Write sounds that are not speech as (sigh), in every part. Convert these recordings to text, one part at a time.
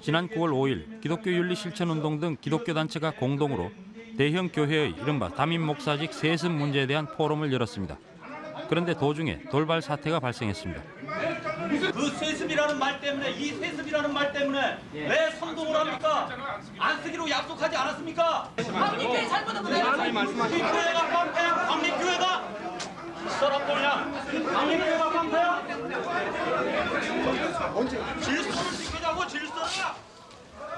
지난 9월 5일 기독교 윤리 실천 운동 등 기독교 단체가 공동으로 대형 교회의 이른바 담임 목사직 세습 문제에 대한 포럼을 열었습니다. 그런데 도중에 돌발 사태가 발생했습니다. 그 세습이라는 말 때문에 이 세습이라는 말 때문에 왜 선동을 합니까? 안 쓰기로 약속하지 않았습니까? 광림교회 잘못한 거 내가 이 교회가 깡패야? 광림교회가? 이 사람 뭐냐? 광림교회가 깡패야? 질서를 지키자고 질서를!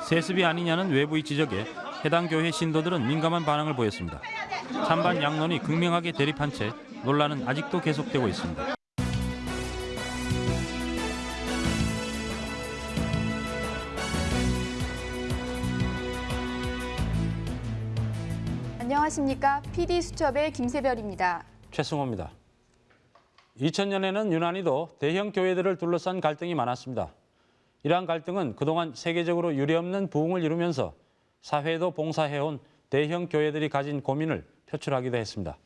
세습이 아니냐는 외부의 지적에 해당 교회 신도들은 민감한 반응을 보였습니다. 찬반 양론이 극명하게 대립한 채 논란은 아직도 계속되고 있습니다. 안녕하십니까. PD 수첩의 김세별입니다. 최승호입니다. 2000년에는 유난히도 대형 교회들을 둘러싼 갈등이 많았습니다. 이러한 갈등은 그동안 세계적으로 유례없는 부흥을 이루면서 사회에도 봉사해온 대형 교회들이 가진 고민을 표출하기도 했습니다.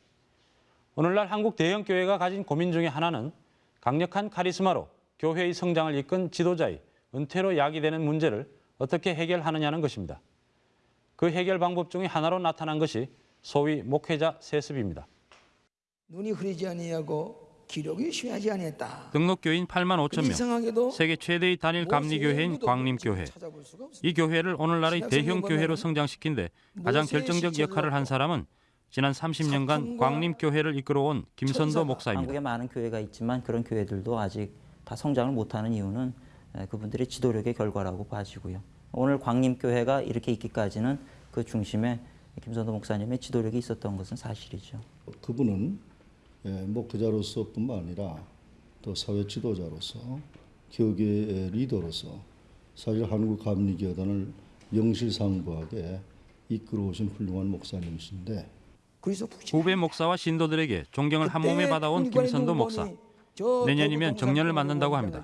오늘날 한국 대형 교회가 가진 고민 중에 하나는 강력한 카리스마로 교회의 성장을 이끈 지도자의 은퇴로 야기되는 문제를 어떻게 해결하느냐는 것입니다. 그 해결 방법 중에 하나로 나타난 것이 소위 목회자 세습입니다. 눈이 흐리지 아니하고 기력이 쉬하지 아니했다. 등록교인 8만 5천 명, 이상하게도 세계 최대의 단일 감리교회인 광림교회. 이 교회를 오늘날의 대형 교회로 성장시킨 데 가장 결정적 역할을 한 사람은 지난 30년간 광림교회를 이끌어온 김선도 목사입니다. 한국에 많은 교회가 있지만 그런 교회들도 아직 다 성장을 못하는 이유는 에, 그분들의 지도력의 결과라고 봐지고요. 오늘 광림교회가 이렇게 있기까지는 그 중심에 김선도 목사님의 지도력이 있었던 것은 사실이죠. 그분은 예, 목회자로서뿐만 아니라 또 사회 지도자로서 교계의 리더로서 사실 한국 감리교단을 명실상부하게 이끌어오신 훌륭한 목사님이신데 후배 목사와 신도들에게 존경을 한 몸에 받아온 김선도 목사. 내년이면 정년을 맞는다고 합니다.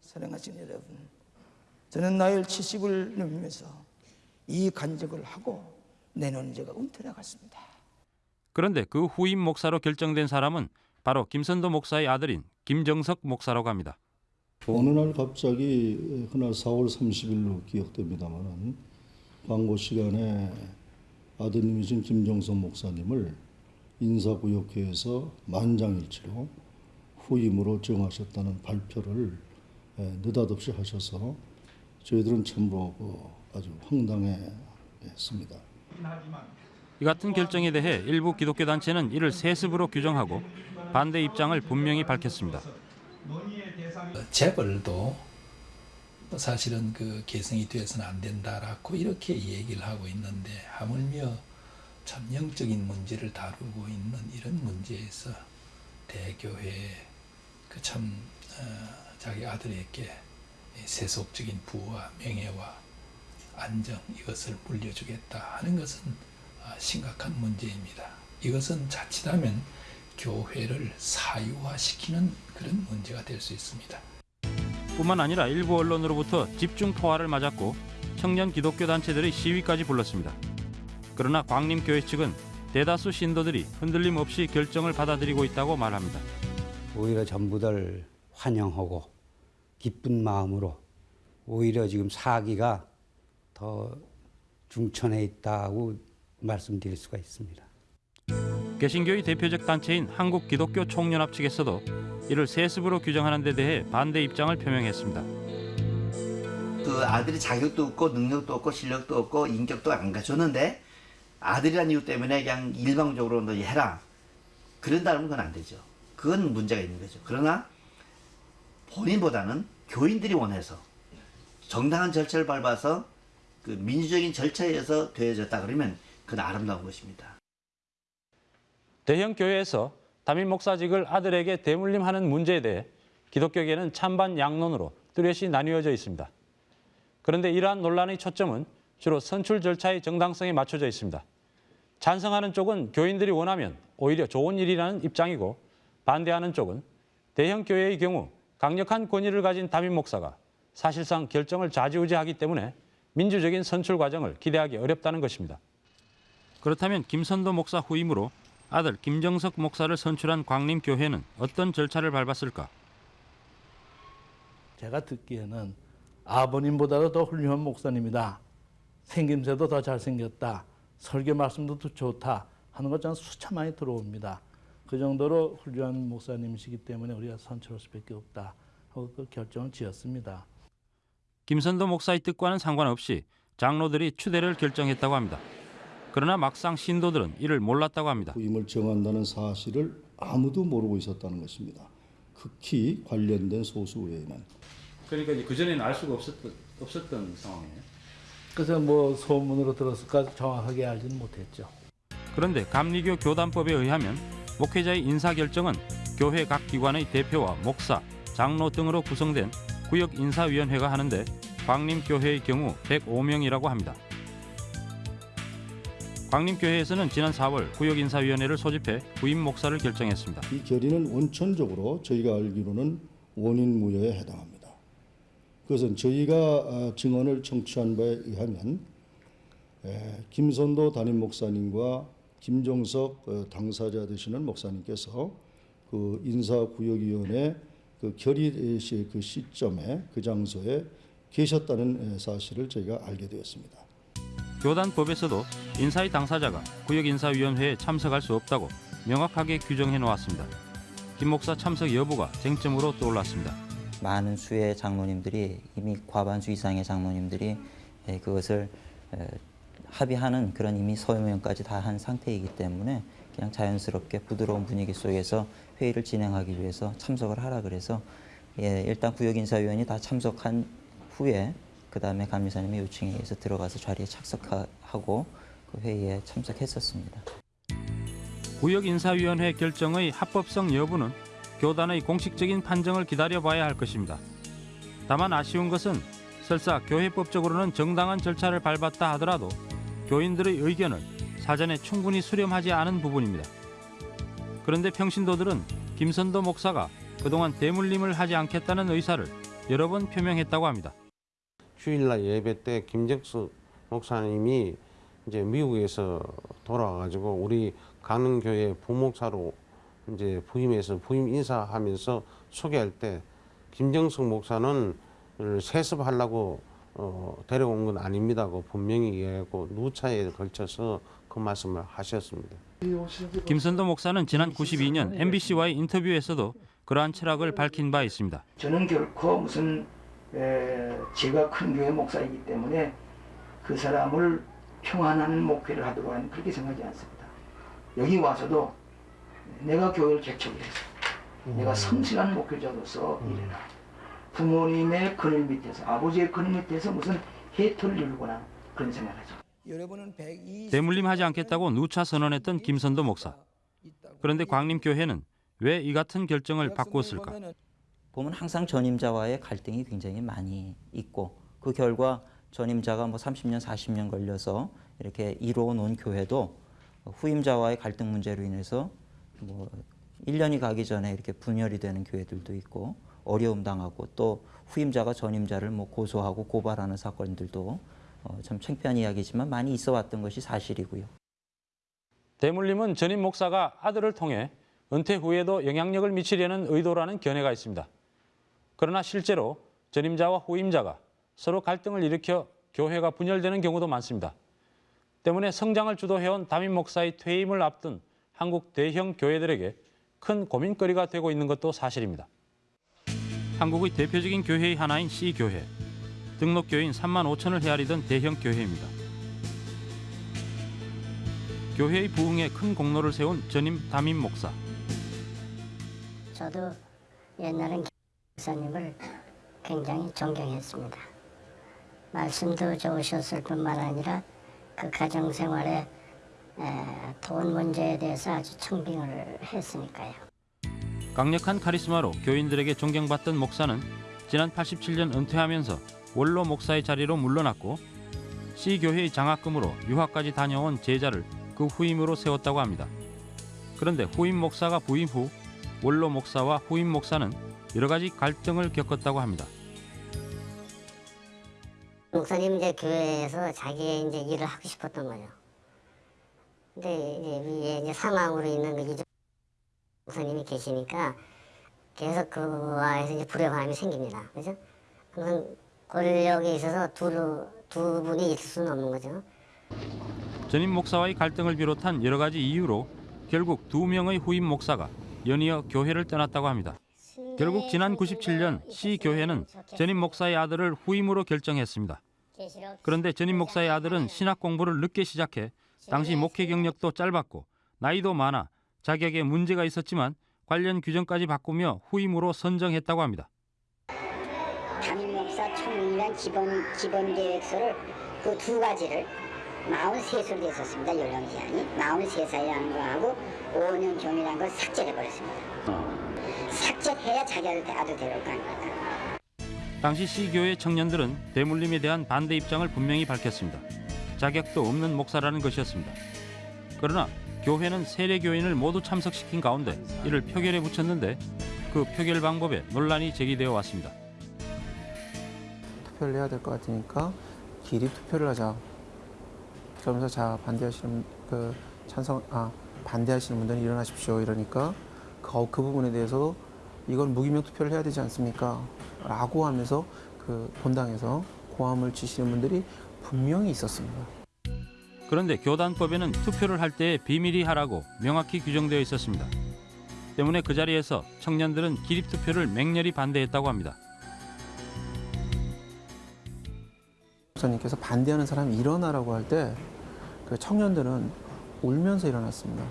사랑하신 여러분, 저는 나이 70을 넘으면서 이 간직을 하고 내년 제가 은퇴 나갔습니다. 그런데 그 후임 목사로 결정된 사람은 바로 김선도 목사의 아들인 김정석 목사라고 합니다. 어느 날 갑자기 그날 4월 30일로 기억됩니다만은 광고 시간에 아드님이신 김정선 목사님을 인사구역회에서 만장일치로 후임으로 정하셨다는 발표를 예, 느닷없이 하셔서 저희들은 참으로 그 아주 황당해했습니다. 이 같은 결정에 대해 일부 기독교 단체는 이를 세습으로 규정하고 반대 입장을 분명히 밝혔습니다. 재벌도 사실은 그 개성이 되어서는 안 된다라고 이렇게 얘기를 하고 있는데 하물며 참 영적인 문제를 다루고 있는 이런 문제에서 대교회 그참 어, 자기 아들에게 세속적인 부와 명예와 안정 이것을 물려주겠다 하는 것은 아, 심각한 문제입니다. 이것은 자칫하면 교회를 사유화시키는 그런 문제가 될 수 있습니다. 뿐만 아니라 일부 언론으로부터 집중 포화를 맞았고 청년 기독교 단체들의 시위까지 불렀습니다. 그러나 광림교회 측은 대다수 신도들이 흔들림 없이 결정을 받아들이고 있다고 말합니다. 오히려 전부들 환영하고 기쁜 마음으로 오히려 지금 사기가 더 중천해 있다고 말씀드릴 수가 있습니다. 개신교의 대표적 단체인 한국 기독교 총연합 측에서도 이를 세습으로 규정하는 데 대해 반대 입장을 표명했습니다. 그 아들이 자격도 없고 능력도 없고 실력도 없고 인격도 안 갖췄는데 아들이라는 이유 때문에 그냥 일방적으로 너 해라 그런다면 그건 안 되죠. 그건 문제가 있는 거죠. 그러나 본인보다는 교인들이 원해서 정당한 절차를 밟아서 그 민주적인 절차에 의해서 되어졌다 그러면 그건 아름다운 것입니다. 대형 교회에서 담임 목사직을 아들에게 대물림하는 문제에 대해 기독교계는 찬반 양론으로 뚜렷이 나뉘어져 있습니다. 그런데 이러한 논란의 초점은 주로 선출 절차의 정당성에 맞춰져 있습니다. 찬성하는 쪽은 교인들이 원하면 오히려 좋은 일이라는 입장이고 반대하는 쪽은 대형 교회의 경우 강력한 권위를 가진 담임 목사가 사실상 결정을 좌지우지하기 때문에 민주적인 선출 과정을 기대하기 어렵다는 것입니다. 그렇다면 김선도 목사 후임으로 아들 김정석 목사를 선출한 광림교회는 어떤 절차를 밟았을까? 제가 듣기에는 아버님보다도 더 훌륭한 목사님이다. 생김새도 더 잘생겼다. 설교 말씀도 더 좋다. 하는 것 저는 수차 많이 들어옵니다. 그 정도로 훌륭한 목사님이시기 때문에 우리가 선처할 수밖에 없다. 하고 그 결정을 지었습니다. 김선도 목사의 뜻과는 상관없이 장로들이 추대를 결정했다고 합니다. 그러나 막상 신도들은 이를 몰랐다고 합니다. 후임을 정한다는 사실을 아무도 모르고 있었다는 것입니다. 극히 관련된 소수 외에는. 그러니까 그 전에는 알 수가 없었던, 없었던 상황이에요. 그래서 뭐 소문으로 들었을까 정확하게 알지는 못했죠. 그런데 감리교 교단법에 의하면 목회자의 인사 결정은 교회 각 기관의 대표와 목사, 장로 등으로 구성된 구역 인사위원회가 하는데 광림교회의 경우 105명이라고 합니다. 광림교회에서는 지난 4월 구역인사위원회를 소집해 부임 목사를 결정했습니다. 이 결의는 원천적으로 저희가 알기로는 원인 무효에 해당합니다. 그것은 저희가 아, 증언을 청취한 바에 의하면 에, 김선도 담임 목사님과 김종석 어, 당사자 되시는 목사님께서 그 인사구역위원회 그 결의 시- 그 시점에 그 장소에 계셨다는 에, 사실을 저희가 알게 되었습니다. 교단법에서도 인사의 당사자가 구역인사위원회에 참석할 수 없다고 명확하게 규정해 놓았습니다. 김 목사 참석 여부가 쟁점으로 떠올랐습니다. 많은 수의 장로님들이 이미 과반수 이상의 장로님들이 예, 그것을 에, 합의하는 그런 이미 서명까지 다 한 상태이기 때문에 그냥 자연스럽게 부드러운 분위기 속에서 회의를 진행하기 위해서 참석을 하라 그래서 예, 일단 구역인사위원이 다 참석한 후에 그 다음에 감리사님의 요청에 의해서 들어가서 자리에 착석하고 그 회의에 참석했었습니다. 구역인사위원회 결정의 합법성 여부는 교단의 공식적인 판정을 기다려봐야 할 것입니다. 다만 아쉬운 것은 설사 교회법적으로는 정당한 절차를 밟았다 하더라도 교인들의 의견을 사전에 충분히 수렴하지 않은 부분입니다. 그런데 평신도들은 김선도 목사가 그동안 대물림을 하지 않겠다는 의사를 여러 번 표명했다고 합니다. 주일날 예배 때 김정숙 목사님이 이제 미국에서 돌아와가지고 우리 강릉교회 부목사로 이제 부임해서 부임 인사하면서 소개할 때 김정숙 목사는 세습하려고 어, 데려온 건 아닙니다고 분명히 얘기하고 누차에 걸쳐서 그 말씀을 하셨습니다. 김선도 목사는 지난 92년 MBC와의 인터뷰에서도 그러한 철학을 밝힌 바 있습니다. 저는 결코 무슨 에, 제가 큰 교회 목사이기 때문에 그 사람을 평안하는 목회를 하도록 하는 그렇게 생각하지 않습니다. 여기 와서도 내가 교회를 개척해서 내가 성실한 목회자로서 일해라. 부모님의 그늘 밑에서 아버지의 그늘 밑에서 무슨 혜택을 누리거나 그런 생각하죠. 여러분은 120 대물림하지 않겠다고 누차 선언했던 김선도 목사. 그런데 광림교회는 왜 이 같은 결정을 바꾸었을까? 보면 항상 전임자와의 갈등이 굉장히 많이 있고 그 결과 전임자가 뭐 30년, 40년 걸려서 이렇게 이루어 놓은 교회도 후임자와의 갈등 문제로 인해서 뭐 1년이 가기 전에 이렇게 분열이 되는 교회들도 있고 어려움 당하고 또 후임자가 전임자를 뭐 고소하고 고발하는 사건들도 어, 참 창피한 이야기지만 많이 있어 왔던 것이 사실이고요. 대물림은 전임 목사가 아들을 통해 은퇴 후에도 영향력을 미치려는 의도라는 견해가 있습니다. 그러나 실제로 전임자와 후임자가 서로 갈등을 일으켜 교회가 분열되는 경우도 많습니다. 때문에 성장을 주도해온 담임 목사의 퇴임을 앞둔 한국 대형 교회들에게 큰 고민거리가 되고 있는 것도 사실입니다. 한국의 대표적인 교회의 하나인 C교회. 등록 교인 3만 5천을 헤아리던 대형 교회입니다. 교회의 부흥에 큰 공로를 세운 전임 담임 목사. 저도 옛날엔 목사님을 굉장히 존경했습니다. 말씀도 좋으셨을 뿐만 아니라 그 가정 생활에 돈 문제에 대해서 아주 청빙을 했으니까요. 강력한 카리스마로 교인들에게 존경받던 목사는 지난 87년 은퇴하면서 원로 목사의 자리로 물러났고 C 교회의 장학금으로 유학까지 다녀온 제자를 그 후임으로 세웠다고 합니다. 그런데 후임 목사가 부임 후 원로 목사와 후임 목사는 여러 가지 갈등을 겪었다고 합니다. 목사님 이제 교회에서 자기의 이제 일을 하고 싶었던 거죠. 근데 이제 위에 이제 사망으로 있는 그 이종 목사님이 계시니까 계속 그와에서 이제 불협화음이 생깁니다. 그죠? 항상 권력에 있어서 두, 두 분이 있을 수는 없는 거죠. 전임 목사와의 갈등을 비롯한 여러 가지 이유로 결국 두 명의 후임 목사가 연이어 교회를 떠났다고 합니다. 결국 지난 97년 시 교회는 전임 목사의 아들을 후임으로 결정했습니다. 그런데 전임 목사의 아들은 신학 공부를 늦게 시작해 당시 목회 경력도 짧았고 나이도 많아 자격에 문제가 있었지만 관련 규정까지 바꾸며 후임으로 선정했다고 합니다. 담임 목사 청문이란 기본 기본 계획서를 그 두 가지를 43수로 됐었습니다. 연령 제한이 43살이라는 거하고 5년 경이라는 걸 삭제해 버렸습니다. 삭제해야 자기 아들 아들 데려올 거 아닙니까? 당시 시교회 청년들은 대물림에 대한 반대 입장을 분명히 밝혔습니다. 자격도 없는 목사라는 것이었습니다. 그러나 교회는 세례 교인을 모두 참석시킨 가운데 이를 표결에 붙였는데 그 표결 방법에 논란이 제기되어 왔습니다. 투표를 해야 될 것 같으니까 기립 투표를 하자. 그러면서 자 반대하시는 그 찬성 아 반대하시는 분들은 일어나십시오 이러니까 그, 그 부분에 대해서 이건 무기명 투표를 해야 되지 않습니까? 라고 하면서 그 본당에서 고함을 치시는 분들이 분명히 있었습니다. 그런데 교단법에는 투표를 할 때 비밀이 하라고 명확히 규정되어 있었습니다. 때문에 그 자리에서 청년들은 기립 투표를 맹렬히 반대했다고 합니다. 목사님께서 반대하는 사람이 일어나라고 할 때 그 청년들은 울면서 일어났습니다.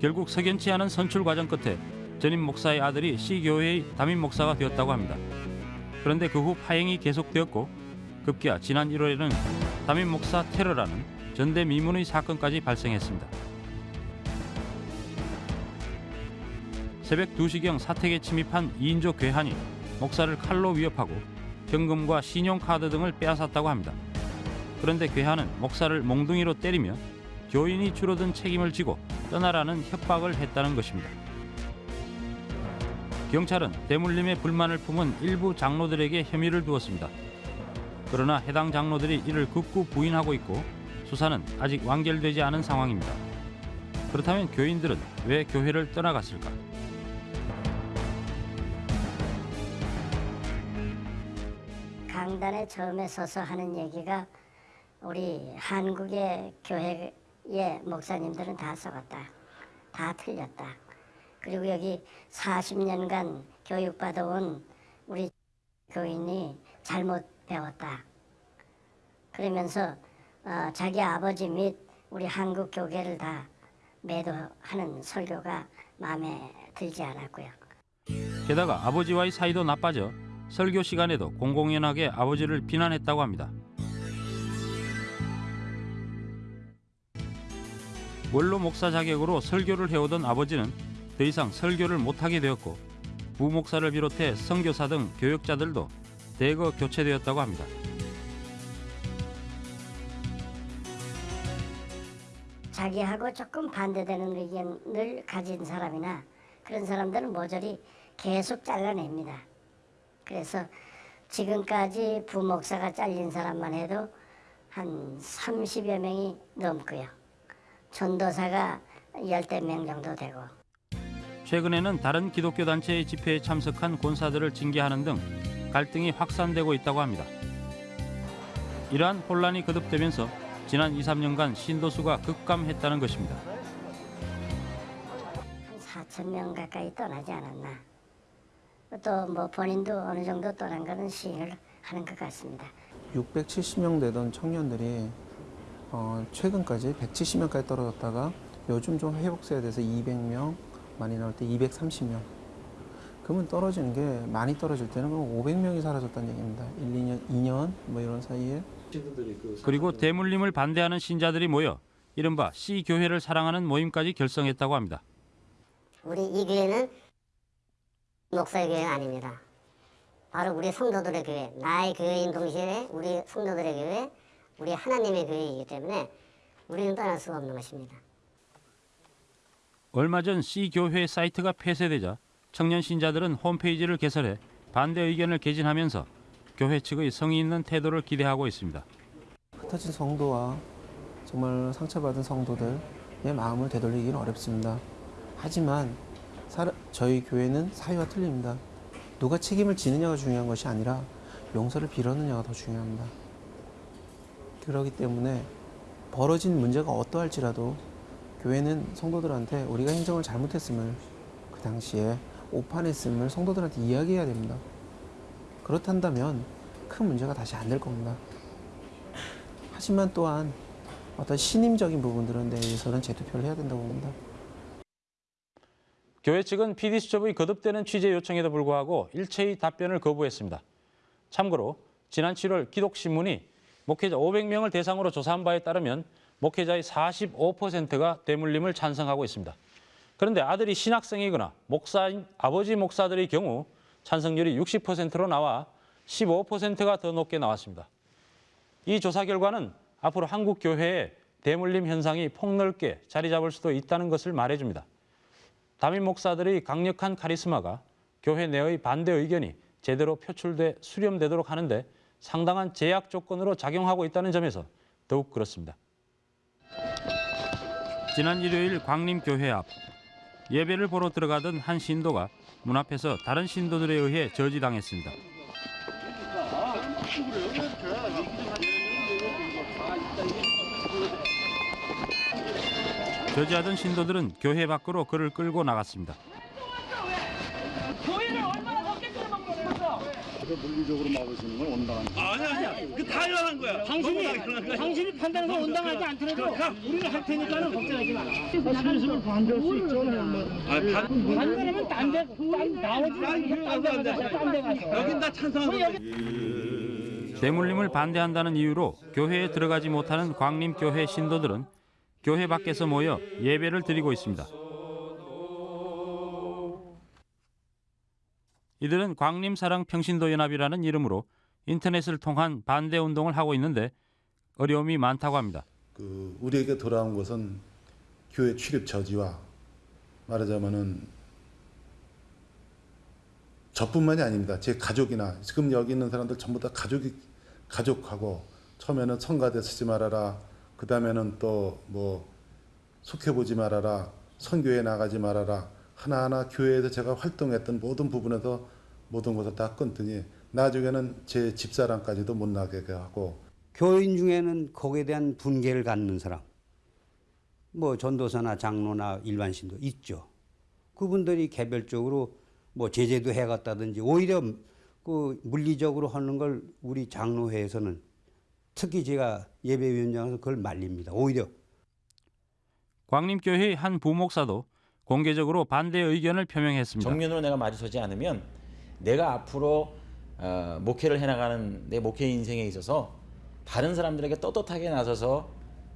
결국 석연치 않은 선출 과정 끝에 전임 목사의 아들이 시교회의 담임 목사가 되었다고 합니다. 그런데 그 후 파행이 계속되었고 급기야 지난 1월에는 담임 목사 테러라는 전대미문의 사건까지 발생했습니다. 새벽 2시경 사택에 침입한 2인조 괴한이 목사를 칼로 위협하고 현금과 신용카드 등을 빼앗았다고 합니다. 그런데 괴한은 목사를 몽둥이로 때리며 교인이 줄어든 책임을 지고 떠나라는 협박을 했다는 것입니다. 경찰은 대물림에 불만을 품은 일부 장로들에게 혐의를 두었습니다. 그러나 해당 장로들이 이를 극구 부인하고 있고 수사는 아직 완결되지 않은 상황입니다. 그렇다면 교인들은 왜 교회를 떠나갔을까? 강단에 처음에 서서 하는 얘기가 우리 한국의 교회 의 목사님들은 다 썩었다. 다 틀렸다. 그리고 여기 40년간 교육받아온 우리 교인이 잘못 배웠다. 그러면서 어, 자기 아버지 및 우리 한국 교계를 다 매도하는 설교가 마음에 들지 않았고요. 게다가 아버지와의 사이도 나빠져 설교 시간에도 공공연하게 아버지를 비난했다고 합니다. 원로 목사 자격으로 설교를 해오던 아버지는 더 이상 설교를 못하게 되었고 부목사를 비롯해 선교사 등 교역자들도 대거 교체되었다고 합니다. 자기하고 조금 반대되는 의견을 가진 사람이나 그런 사람들은 모조리 계속 잘라냅니다. 그래서 지금까지 부목사가 잘린 사람만 해도 한 30여 명이 넘고요. 전도사가 열대 명 정도 되고 최근에는 다른 기독교 단체의 집회에 참석한 권사들을 징계하는 등 갈등이 확산되고 있다고 합니다. 이러한 혼란이 거듭되면서 지난 2, 3년간 신도수가 급감했다는 것입니다. 한 4천 명 가까이 떠나지 않았나. 또 뭐 본인도 어느 정도 떠난 거는 시인을 하는 것 같습니다. 670명 되던 청년들이 어, 최근까지 170명까지 떨어졌다가 요즘 좀 회복세에 대해서 200명, 많이 나올 때 230명. 그러면 떨어지는 게 많이 떨어질 때는 그럼 500명이 사라졌다는 얘기입니다. 1, 2년, 2년 뭐 이런 사이에. 그리고 대물림을 반대하는 신자들이 모여 이른바 C 교회를 사랑하는 모임까지 결성했다고 합니다. 우리 이 교회는 목사의 교회가 아닙니다. 바로 우리 성도들의 교회, 나의 교회인 동시에 우리 성도들의 교회, 우리 하나님의 교회이기 때문에 우리는 떠날 수가 없는 것입니다. 얼마 전 C 교회 사이트가 폐쇄되자 청년 신자들은 홈페이지를 개설해 반대 의견을 개진하면서 교회 측의 성의 있는 태도를 기대하고 있습니다. 흩어진 성도와 정말 상처받은 성도들의 마음을 되돌리기는 어렵습니다. 하지만 저희 교회는 사회와 틀립니다. 누가 책임을 지느냐가 중요한 것이 아니라 용서를 빌었느냐가 더 중요합니다. 그렇기 때문에 벌어진 문제가 어떠할지라도 교회는 성도들한테 우리가 행정을 잘못했음을 그 당시에 오판했음을 성도들한테 이야기해야 됩니다. 그렇단다면 큰 문제가 다시 안 될 겁니다. 하지만 또한 어떤 신임적인 부분들은 대해서는 재투표를 해야 된다고 봅니다. 교회 측은 PD수첩의 거듭되는 취재 요청에도 불구하고 일체의 답변을 거부했습니다. 참고로 지난 7월 기독신문이 목회자 500명을 대상으로 조사한 바에 따르면 목회자의 45%가 대물림을 찬성하고 있습니다. 그런데 아들이 신학생이거나 목사인 아버지 목사들의 경우 찬성률이 60%로 나와 15%가 더 높게 나왔습니다. 이 조사 결과는 앞으로 한국 교회에 대물림 현상이 폭넓게 자리 잡을 수도 있다는 것을 말해줍니다. 담임 목사들의 강력한 카리스마가 교회 내의 반대 의견이 제대로 표출돼 수렴되도록 하는데 상당한 제약 조건으로 작용하고 있다는 점에서 더욱 그렇습니다. 지난 일요일 광림교회 앞 예배를 보러 들어가던 한 신도가 문 앞에서 다른 신도들에 의해 저지당했습니다. 저지하던 신도들은 교회 밖으로 그를 끌고 나갔습니다. 교회를 얼마나 적게 끌어먹는 거였어? 물리적으로 막으시는 건 온당한 아니 아니야. 그다 일어난 거야. 당신이 당신이 판단해서 온당하지 않더라도 우리는 할 테니까는 걱정하지 마라. 말씀을 반대할 수 있잖아요. 아, 반- 반대하면 딴데 나오지 딴데 가서 가서. 여긴 다 찬성하고. 대물림을 반대한다는 이유로 교회에 들어가지 못하는 광림교회 신도들은 교회 밖에서 모여 예배를 드리고 있습니다. 이들은 광림사랑평신도연합이라는 이름으로 인터넷을 통한 반대 운동을 하고 있는데 어려움이 많다고 합니다. 그 우리에게 돌아온 것은 교회 출입 저지와 말하자면은 저뿐만이 아닙니다. 제 가족이나 지금 여기 있는 사람들 전부 다 가족이 가족하고 처음에는 성가대 쓰지 말아라. 그 다음에는 또 뭐 속해 보지 말아라. 선교에 나가지 말아라. 하나하나 교회에서 제가 활동했던 모든 부분에서 모든 것을 다 끊더니 나중에는 제 집사람까지도 못 나게 하고 교인 중에는 거기에 대한 분개를 갖는 사람, 뭐 전도사나 장로나 일반 신도 있죠. 그분들이 개별적으로 뭐 제재도 해갔다든지 오히려 그 물리적으로 하는 걸 우리 장로회에서는 특히 제가 예배위원장에서 그걸 말립니다. 오히려 광림교회의 한 부목사도 공개적으로 반대 의견을 표명했습니다. 정면으로 내가 마주서지 않으면 내가 앞으로 어, 목회를 해나가는 내 목회 인생에 있어서 다른 사람들에게 떳떳하게 나서서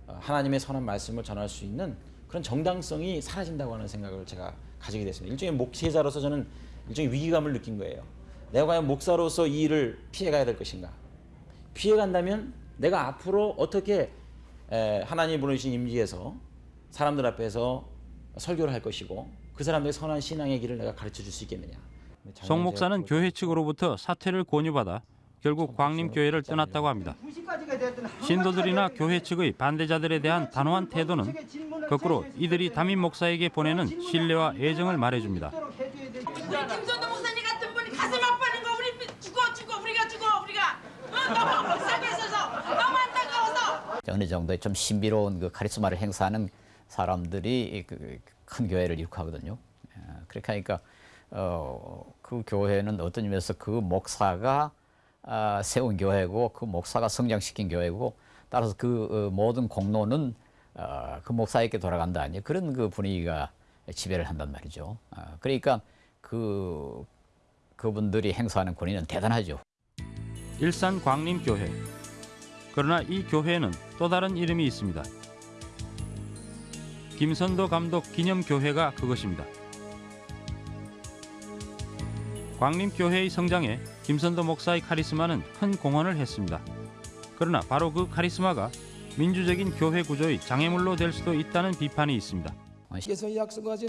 어, 하나님의 선한 말씀을 전할 수 있는 그런 정당성이 사라진다고 하는 생각을 제가 가지게 됐습니다. 일종의 목회자로서 저는 일종의 위기감을 느낀 거예요. 내가 과연 목사로서 이 일을 피해가야 될 것인가? 피해간다면 내가 앞으로 어떻게 에, 하나님 부르신 임지에서 사람들 앞에서 설교를 할 것이고 그 사람들의 선한 신앙의 길을 내가 가르쳐 줄 수 있겠느냐. 송 목사는 교회 측으로부터 사퇴를 권유받아 결국 광림교회를 떠났다고 합니다. 신도들이나 교회 측의 반대자들에 대한 단호한 태도는 거꾸로 이들이 담임 목사에게 보내는 신뢰와 애정을 말해줍니다. 우리 김선도 목사님 같은 분이 가슴 아파하는 거 우리 죽어 죽어 우리가 죽어 우리가 어, 너무 불쌍해 있어서 너무 안타까워서 어느 정도의 좀 신비로운 그 카리스마를 행사하는 사람들이 그 큰 교회를 일으하거든요. 그렇게 하니까 어, 그 교회는 어떤 의미에서 그 목사가 아, 세운 교회고 그 목사가 성장시킨 교회고 따라서 그 어, 모든 공로는 어, 그 목사에게 돌아간다 아니 그런 그 분위기가 지배를 한단 말이죠. 아, 그러니까 그 그분들이 행사하는 권위는 대단하죠. 일산 광림교회. 그러나 이 교회는 또 다른 이름이 있습니다. 김선도 감독 기념교회가 그것입니다. 광림교회의 성장에 김선도 목사의 카리스마는 큰 공헌을 했습니다. 그러나 바로 그 카리스마가 민주적인 교회 구조의 장애물로 될 수도 있다는 비판이 있습니다.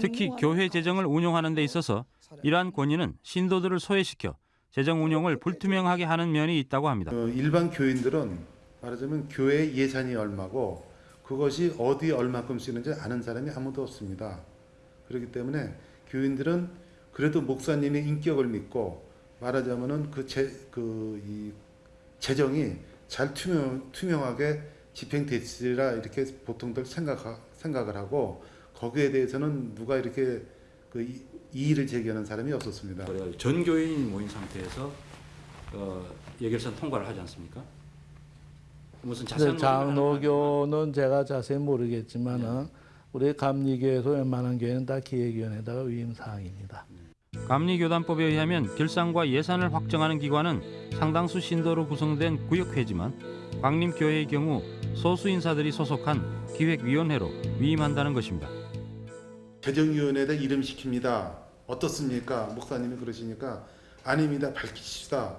특히 교회 재정을 운용하는 데 있어서 이러한 권위는 신도들을 소외시켜 재정 운용을 불투명하게 하는 면이 있다고 합니다. 그 일반 교인들은 말하자면 교회 예산이 얼마고 그것이 어디에 얼마큼 쓰는지 아는 사람이 아무도 없습니다. 그렇기 때문에 교인들은 그래도 목사님의 인격을 믿고 말하자면은 그제그이 재정이 잘 투명, 투명하게 집행됐으리라 이렇게 보통들 생각, 생각을 하고 거기에 대해서는 누가 이렇게 그 이- 이의를 제기하는 사람이 없었습니다. 전 교인이 모인 상태에서 어, 예결선 통과를 하지 않습니까? 무슨 자세한 네, 장로교는 제가 자세히 모르겠지만은 우리 감리교에서 웬만한 교회는 다 기획위원회에다가 위임 사항입니다. 감리교단법에 의하면 결산과 예산을 확정하는 기관은 상당수 신도로 구성된 구역회지만 광림교회의 경우 소수 인사들이 소속한 기획위원회로 위임한다는 것입니다. 재정위원회에다 이름 시킵니다. 어떻습니까? 목사님이 그러시니까 아닙니다. 밝히십시다.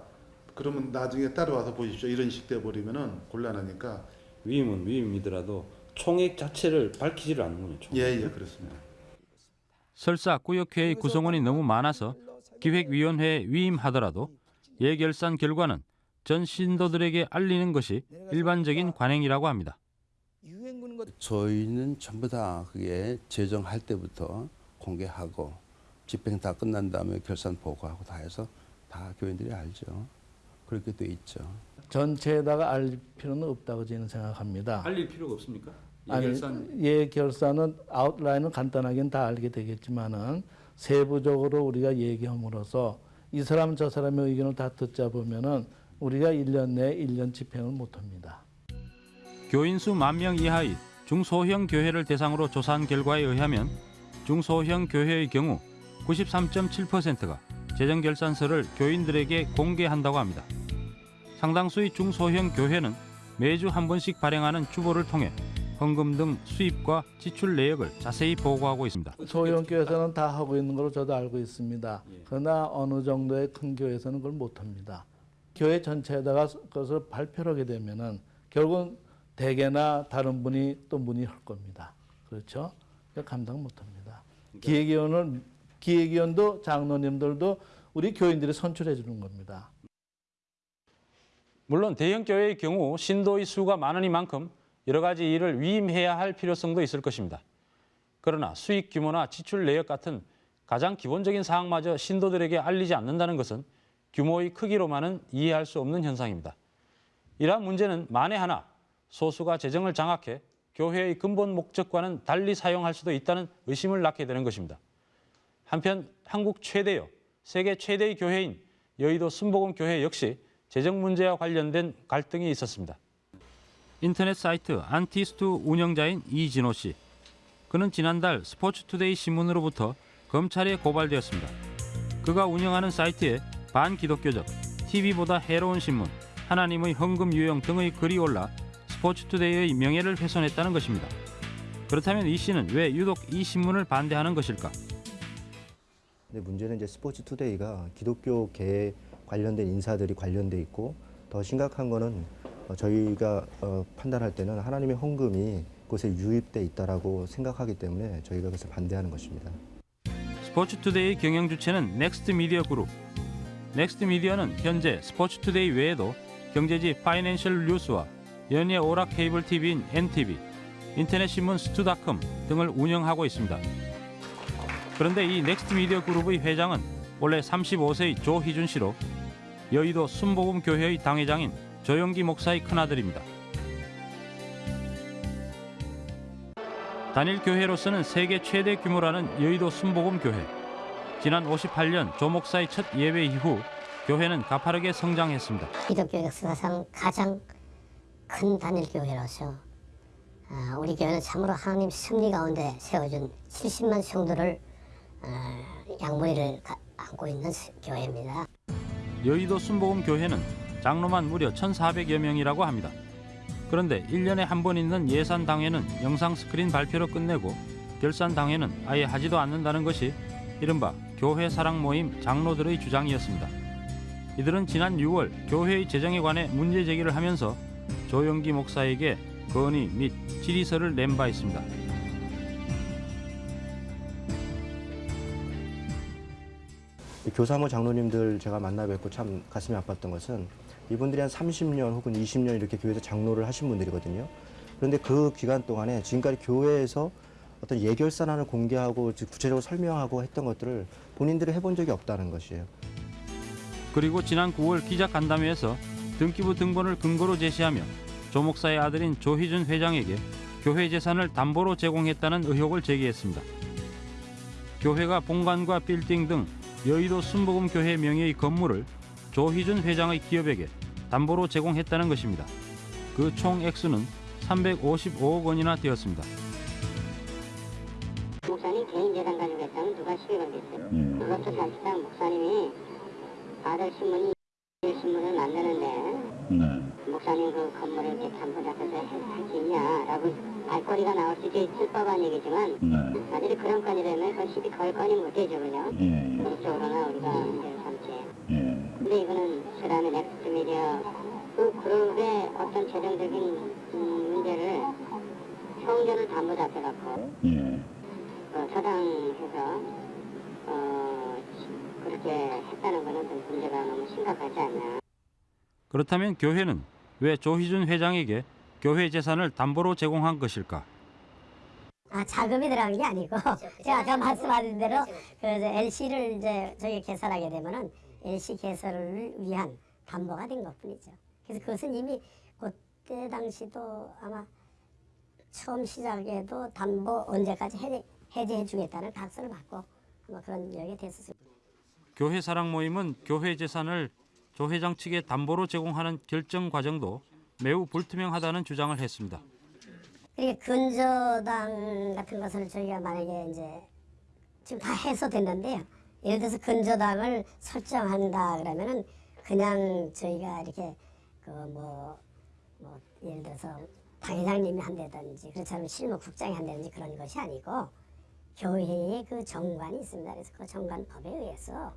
그러면 나중에 따라와서 보십시오. 이런 식 돼버리면은 곤란하니까 위임은 위임이더라도 총액 자체를 밝히지를 않는군요. 총액. 예, 예, 그렇습니다. 설사 구역회의 구성원이 너무 많아서 기획위원회에 위임하더라도 예결산 결과는 전 신도들에게 알리는 것이 일반적인 관행이라고 합니다. 저희는 전부 다 그게 제정할 때부터 공개하고 집행 다 끝난 다음에 결산 보고하고 다 해서 다 교인들이 알죠. 그렇게 돼 있죠. 전체에다가 알 필요는 없다고 저는 생각합니다. 알릴 필요가 없습니까? 아니, 예결산 예 결산은 아웃라인은 간단하게는 다 알게 되겠지만은 세부적으로 우리가 얘기함으로써 이 사람 저 사람의 의견을 다 듣자 보면은 우리가 1년 내에 1년 집행을 못 합니다. 교인 수 만 명 이하의 중소형 교회를 대상으로 조사한 결과에 의하면 중소형 교회의 경우 93.7%가 재정결산서를 교인들에게 공개한다고 합니다. 상당수의 중소형 교회는 매주 한 번씩 발행하는 주보를 통해 헌금 등 수입과 지출 내역을 자세히 보고하고 있습니다. 소형 교회에서는 다 하고 있는 걸로 저도 알고 있습니다. 그러나 어느 정도의 큰 교회에서는 그걸 못 합니다. 교회 전체에다가 그것을 발표를 하게 되면은 결국은 대개나 다른 분이 또 문의할 겁니다. 그렇죠? 그러니까 감당 못 합니다. 기획위원을 기획위원도 장로님들도 우리 교인들이 선출해 주는 겁니다. 물론 대형 교회의 경우 신도의 수가 많으니만큼 여러 가지 일을 위임해야 할 필요성도 있을 것입니다. 그러나 수익 규모나 지출 내역 같은 가장 기본적인 사항마저 신도들에게 알리지 않는다는 것은 규모의 크기로만은 이해할 수 없는 현상입니다. 이러한 문제는 만에 하나 소수가 재정을 장악해 교회의 근본 목적과는 달리 사용할 수도 있다는 의심을 낳게 되는 것입니다. 한편 한국 최대요, 세계 최대의 교회인 여의도 순복음 교회 역시 재정 문제와 관련된 갈등이 있었습니다. 인터넷 사이트 안티스투 운영자인 이진호 씨. 그는 지난달 스포츠투데이 신문으로부터 검찰에 고발되었습니다. 그가 운영하는 사이트에 반기독교적, TV보다 해로운 신문, 하나님의 헌금 유형 등의 글이 올라 스포츠투데이의 명예를 훼손했다는 것입니다. 그렇다면 이 씨는 왜 유독 이 신문을 반대하는 것일까? 근데 문제는 이제 스포츠 투데이가 기독교계에 관련된 인사들이 관련돼 있고 더 심각한 거는 어, 저희가 어, 판단할 때는 하나님의 헌금이 그곳에 유입돼 있다라고 생각하기 때문에 저희가 그것을 반대하는 것입니다. 스포츠투데이 경영 주체는 넥스트 미디어 그룹. 넥스트 미디어는 현재 스포츠투데이 외에도 경제지 파이낸셜 뉴스와 연예 오락 케이블 TV인 NTV, 인터넷 신문 스투닷컴 등을 운영하고 있습니다. 그런데 이 넥스트 미디어 그룹의 회장은 올해 35세의 조희준 씨로 여의도 순복음 교회의 당회장인 조용기 목사의 큰아들입니다. 단일 교회로서는 세계 최대 규모라는 여의도 순복음 교회. 지난 58년 조 목사의 첫 예배 이후 교회는 가파르게 성장했습니다. 기독교 역사상 가장 큰 단일 교회로서 아, 우리 교회는 참으로 하나님 승리 가운데 세워준 70만 성도를 아, 양무리를 가- 안고 있는 스- 교회입니다. 여의도 순복음 교회는 장로만 무려 1,400여 명이라고 합니다. 그런데 1년에 한 번 있는 예산 당회는 영상 스크린 발표로 끝내고 결산 당회는 아예 하지도 않는다는 것이 이른바 교회 사랑 모임 장로들의 주장이었습니다. 이들은 지난 6월 교회의 재정에 관해 문제 제기를 하면서 조영기 목사에게 건의 및 질의서를 낸 바 있습니다. 교사모 장로님들 제가 만나 뵙고 참 가슴이 아팠던 것은 이분들이 한 30년 혹은 20년 이렇게 교회에서 장로를 하신 분들이거든요. 그런데 그 기간 동안에 지금까지 교회에서 어떤 예결산안을 공개하고 즉 구체적으로 설명하고 했던 것들을 본인들이 해본 적이 없다는 것이에요. 그리고 지난 9월 기자 간담회에서 등기부 등본을 근거로 제시하며 조 목사의 아들인 조희준 회장에게 교회 재산을 담보로 제공했다는 의혹을 제기했습니다. 교회가 본관과 빌딩 등 여의도 순복음 교회 명의의 건물을 조희준 회장의 기업에게 담보로 제공했다는 것입니다. 그 총 액수는 355억 원이나 되었습니다. 목사님 개인 재산 가지고 했다면 누가 시비 걸겠어요? 예. 그것도 사실상 목사님이 아들 신문이 신문을 만드는데 목사님 그 건물을 이렇게 담보 잡혀서 할 수 있냐라고 알거리가 나올 수도 있을 법한 얘기지만 아들이 그런 건이라면 그 시비 걸 건이 못 되죠 그죠? 법적으로나 우리가 문제를 삼지 근데 이거는 스라미 넥스트 미디어 그 그룹의 어떤 재정적인 음, 문제를 성전을 담보 잡혀갖고 어, 처당해서 어, 그렇게 했다는 거는 좀 문제가 너무 심각하지 않나. 그렇다면 교회는 왜 조희준 회장에게 교회 재산을 담보로 제공한 것일까? 아 자금이 들어간 게 아니고 제가 아까 말씀하신 대로 그 LC를 이제 저희 개설하게 되면은 LC 개설을 위한 담보가 된 것뿐이죠. 그래서 그것은 이미 그때 당시도 아마 처음 시작에도 담보 언제까지 해제, 해제해 주겠다는 각서를 받고 아마 그런 이야기 됐었어요. 교회 사랑 모임은 교회 재산을 조 회장 측에 담보로 제공하는 결정 과정도 매우 불투명하다는 주장을 했습니다. 이게 근저당 같은 것을 저희가 만약에 이제 지금 다 해소됐는데요. 예를 들어서 근저당을 설정한다 그러면은 그냥 저희가 이렇게 그뭐 뭐 예를 들어서 당회장님이 한다든지 그렇지 않으면 실무 국장이 한다든지 그런 것이 아니고 교회에 그 정관이 있습니다. 그래서 그 정관법에 의해서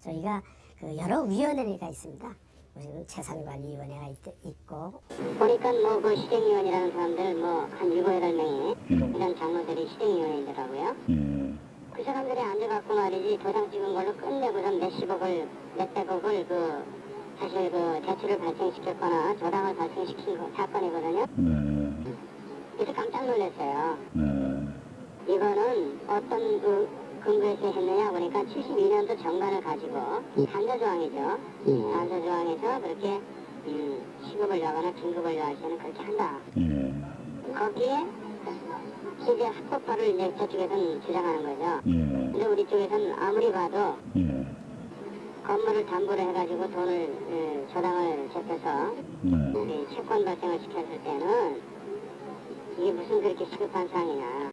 저희가 그 여러 위원회가 있습니다. 무슨 재산관리위원회가 있, 있고 보니까 뭐그 시행위원이라는 사람들 뭐한 일곱 여덟 명이 이런 장로들이 시행위원이더라고요. 그 사람들이 앉아갖고 말이지 도장 찍은 걸로 끝내고서 몇십억을 몇백억을 그 사실 그 대출을 발생시켰거나 조당을 발생시킨 거, 사건이거든요. 그래서 깜짝 놀랐어요. 이거는 어떤 그 근거에서 했느냐 보니까 72년도 정관을 가지고 단서조항이죠. 단서조항에서 그렇게 음, 시급을 여거나 긴급을 여할 때는 그렇게 한다. 거기에 이제 합법화를 이제 저쪽에서는 주장하는 거죠. 근데 우리 쪽에서는 아무리 봐도 건물을 담보로 해가지고 돈을 예, 저당을 잡혀서 이 채권 발생을 시켰을 때는 이게 무슨 그렇게 시급한 사항이냐.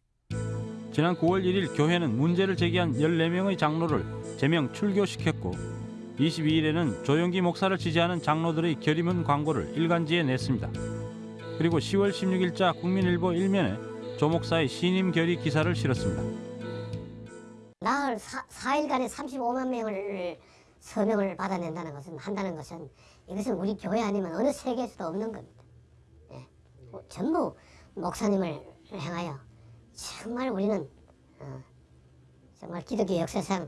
지난 9월 1일 교회는 문제를 제기한 14명의 장로를 제명 출교시켰고 22일에는 조영기 목사를 지지하는 장로들의 결의문 광고를 일간지에 냈습니다. 그리고 10월 16일자 국민일보 일면에 조 목사의 신임 결의 기사를 실었습니다. 나흘 사, 4일간에 35만 명을 서명을 받아낸다는 것은 한다는 것은 이것은 우리 교회 아니면 어느 세계에서도 없는 겁니다. 예. 뭐 전부 목사님을 향하여 정말 우리는 어, 정말 기독교 역사상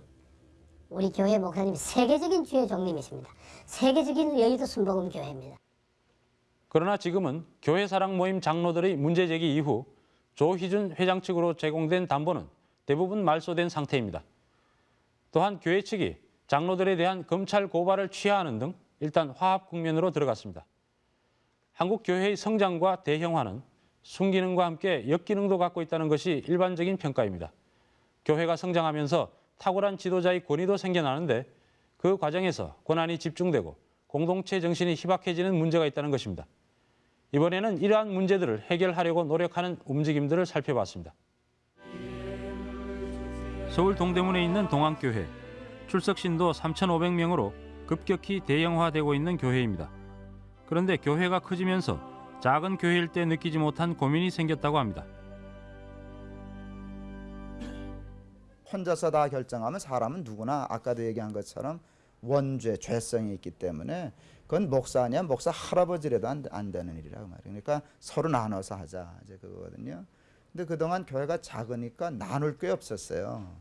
우리 교회 목사님이 세계적인 주의 종님이십니다. 세계적인 여의도 순복음 교회입니다. 그러나 지금은 교회 사랑 모임 장로들의 문제 제기 이후 조희준 회장 측으로 제공된 담보는 대부분 말소된 상태입니다. 또한 교회 측이 장로들에 대한 검찰 고발을 취하하는 등 일단 화합 국면으로 들어갔습니다. 한국 교회의 성장과 대형화는 순기능과 함께 역기능도 갖고 있다는 것이 일반적인 평가입니다. 교회가 성장하면서 탁월한 지도자의 권위도 생겨나는데 그 과정에서 권한이 집중되고 공동체 정신이 희박해지는 문제가 있다는 것입니다. 이번에는 이러한 문제들을 해결하려고 노력하는 움직임들을 살펴봤습니다. 서울 동대문에 있는 동안교회. 출석신도 3,500명으로 급격히 대형화되고 있는 교회입니다. 그런데 교회가 커지면서 작은 교회일 때 느끼지 못한 고민이 생겼다고 합니다. 혼자서 다 결정하면 사람은 누구나 아까도 얘기한 것처럼 원죄, 죄성이 있기 때문에 그건 목사냐 목사 할아버지라도 안, 안 되는 일이라고 말이에요. 그러니까 서로 나눠서 하자 이제 그거거든요. 근데 그동안 교회가 작으니까 나눌 게 없었어요.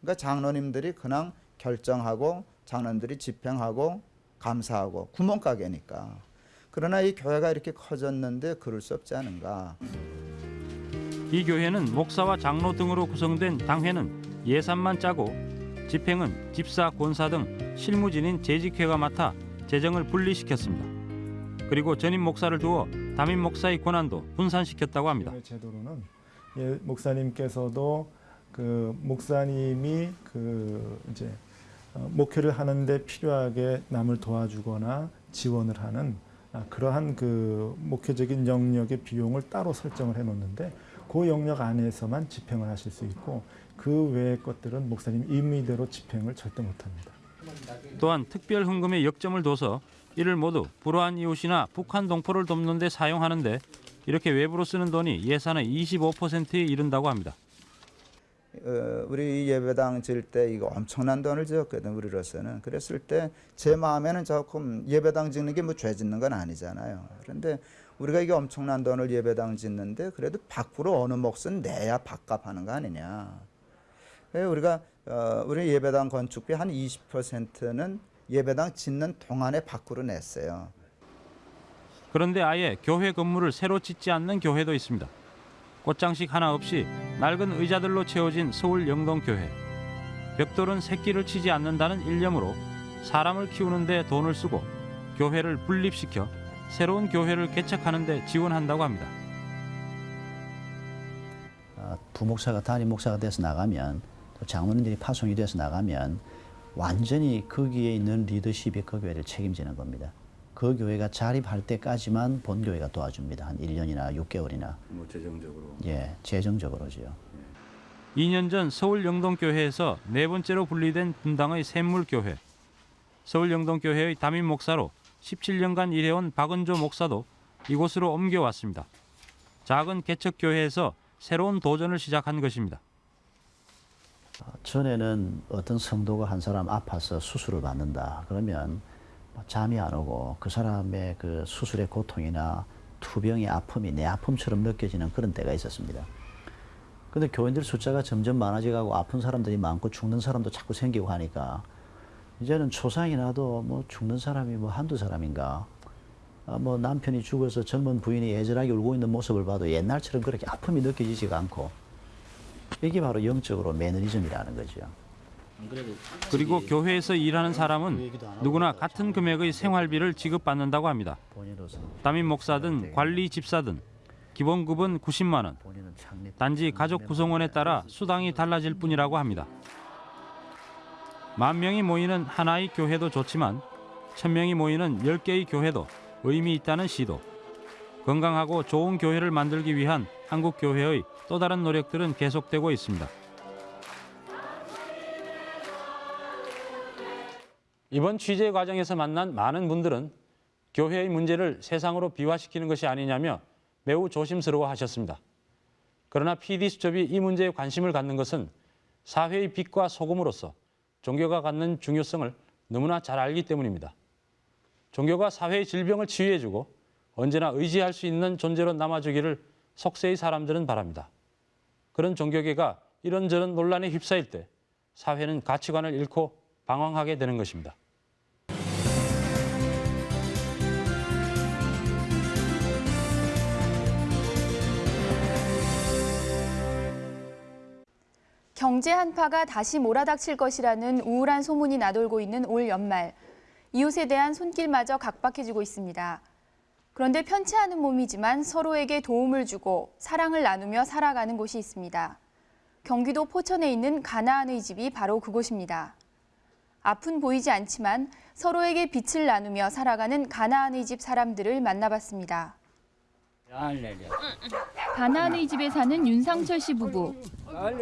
그러니까 장로님들이 그냥 결정하고 장로님들이 집행하고 감사하고 구멍가게니까. 그러나 이 교회가 이렇게 커졌는데 그럴 수 없지 않은가. 이 교회는 목사와 장로 등으로 구성된 당회는 예산만 짜고 집행은 집사, 권사 등 실무진인 재직회가 맡아 재정을 분리시켰습니다. 그리고 전임 목사를 두어 담임 목사의 권한도 분산시켰다고 합니다. 제도로는 예, 목사님께서도 그 목사님이 그 이제 어, 목회를 하는데 필요하게 남을 도와주거나 지원을 하는 아, 그러한 그 목회적인 영역의 비용을 따로 설정을 해 놓는데 그 영역 안에서만 집행을 하실 수 있고 그 외의 것들은 목사님 임의대로 집행을 절대 못합니다. 또한 특별 헌금에 역점을 둬서 이를 모두 불우한 이웃이나 북한 동포를 돕는 데 사용하는데 이렇게 외부로 쓰는 돈이 예산의 25%에 이른다고 합니다. 어, 우리 예배당 질때 이거 엄청난 돈을 지었거든 우리로서는. 그랬을 때 제 마음에는 조금 예배당 짓는 게 뭐 죄 짓는 건 아니잖아요. 그런데 우리가 이게 엄청난 돈을 예배당 짓는데 그래도 밖으로 어느 몫은 내야 밥값하는 거 아니냐. 그래서 우리가 어, 우리 예배당 건축비 한 20%는 예배당 짓는 동안에 밖으로 냈어요. 그런데 아예 교회 건물을 새로 짓지 않는 교회도 있습니다. 꽃장식 하나 없이 낡은 의자들로 채워진 서울 영동교회. 벽돌은 새끼를 치지 않는다는 일념으로 사람을 키우는 데 돈을 쓰고 교회를 분립시켜 새로운 교회를 개척하는 데 지원한다고 합니다. 어, 부목사가 담임 목사가 돼서 나가면 또 장로님들이 파송이 돼서 나가면 완전히 거기에 있는 리더십이 그 교회를 책임지는 겁니다. 그 교회가 자립할 때까지만 본 교회가 도와줍니다. 한 1년이나 6개월이나. 뭐 재정적으로. 예, 재정적으로지요. 2년 전 서울 영동교회에서 네 번째로 분리된 분당의 샘물교회. 서울 영동교회의 담임 목사로 17년간 일해온 박은조 목사도 이곳으로 옮겨왔습니다. 작은 개척교회에서 새로운 도전을 시작한 것입니다. 전에는 어떤 성도가 한 사람 아파서 수술을 받는다. 그러면 뭐 잠이 안 오고 그 사람의 그 수술의 고통이나 투병의 아픔이 내 아픔처럼 느껴지는 그런 때가 있었습니다. 근데 교인들 숫자가 점점 많아져가고 아픈 사람들이 많고 죽는 사람도 자꾸 생기고 하니까 이제는 초상이 나도 뭐 죽는 사람이 뭐 한두 사람인가. 아, 뭐 남편이 죽어서 젊은 부인이 애절하게 울고 있는 모습을 봐도 옛날처럼 그렇게 아픔이 느껴지지가 않고 이게 바로 영적으로 매너리즘이라는 거죠. 그리고 교회에서 일하는 사람은 누구나 같은 금액의 생활비를 지급받는다고 합니다. 담임 목사든 관리 집사든 기본급은 90만 원. 단지 가족 구성원에 따라 수당이 달라질 뿐이라고 합니다. 만 명이 모이는 하나의 교회도 좋지만 천 명이 모이는 열 개의 교회도 의미 있다는 시도. 건강하고 좋은 교회를 만들기 위한 한국 교회의 또 다른 노력들은 계속되고 있습니다. 이번 취재 과정에서 만난 많은 분들은 교회의 문제를 세상으로 비화시키는 것이 아니냐며 매우 조심스러워 하셨습니다. 그러나 PD수첩이 이 문제에 관심을 갖는 것은 사회의 빛과 소금으로서 종교가 갖는 중요성을 너무나 잘 알기 때문입니다. 종교가 사회의 질병을 치유해주고 언제나 의지할 수 있는 존재로 남아주기를 속세의 사람들은 바랍니다. 그런 종교계가 이런저런 논란에 휩싸일 때 사회는 가치관을 잃고 방황하게 되는 것입니다. 경제 한파가 다시 몰아닥칠 것이라는 우울한 소문이 나돌고 있는 올 연말. 이웃에 대한 손길마저 각박해지고 있습니다. 그런데 편치 않은 몸이지만 서로에게 도움을 주고 사랑을 나누며 살아가는 곳이 있습니다. 경기도 포천에 있는 가나안의 집이 바로 그곳입니다. 앞은 보이지 않지만 서로에게 빛을 나누며 살아가는 가나안의 집 사람들을 만나봤습니다. 가나안의 집에 사는 윤상철 씨 부부.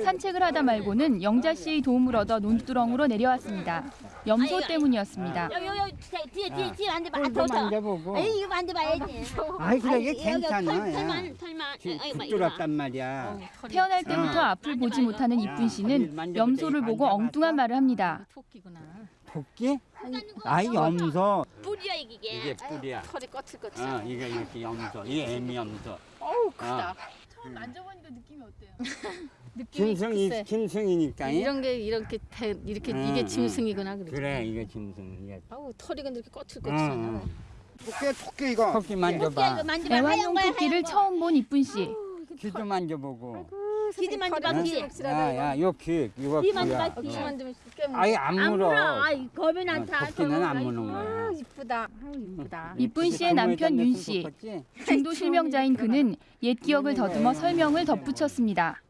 산책을 하다 말고는 영자 씨의 도움을 얻어 논두렁으로 내려왔습니다. 염소 때문이었습니다. 여기 여기 뒤에 뒤에 뒤에 만져봐. 어, 아, 더, 더. 만져보고. 에이 이거 만져봐야지. 아이, 그래, 이게 여기 괜찮아. 털, 털만 털만. 지- 아이고, 막 뚫었단 말이야. 태어날 때부터 앞을 보지 못하는 이쁜 씨는 염소를 보고 엉뚱한 말을 합니다. 토끼? 아이 염소. 뿌리야 이게. 이게 뿌리야. 털이 거칠거칠. 어, 이게 이렇게 염소. 이게 애미 염소. 어우 크다. 처음 만져보니까 느낌이 어때요? (laughs) 짐승이 글쎄. 짐승이니까. 이런 게 이렇게 대, 이렇게 응, 이게 응. 짐승이구나 그래. 그래 이게 짐승. 이게. 아우 털이 근데 이렇게 응, 거칠거칠하냐. 응. 토끼 토끼 이거. 토끼 만져봐. 이거 만져봐. 하얀 애완용 토끼를. 처음 본 이쁜 씨. 귀도 만져보고. 귀지 만져봐 귀. 야야 요 귀, 이거 귀 귀야. 만져봐 귀. 어. 아이 안 물어. 아이 겁이 난다. 어, 토끼는 안 무는 거야. 아, 이쁘다. 이쁘다. 이쁜 씨의 남편 윤 씨. 중도 실명자인 그는 옛 기억을 더듬어 설명을 덧붙였습니다.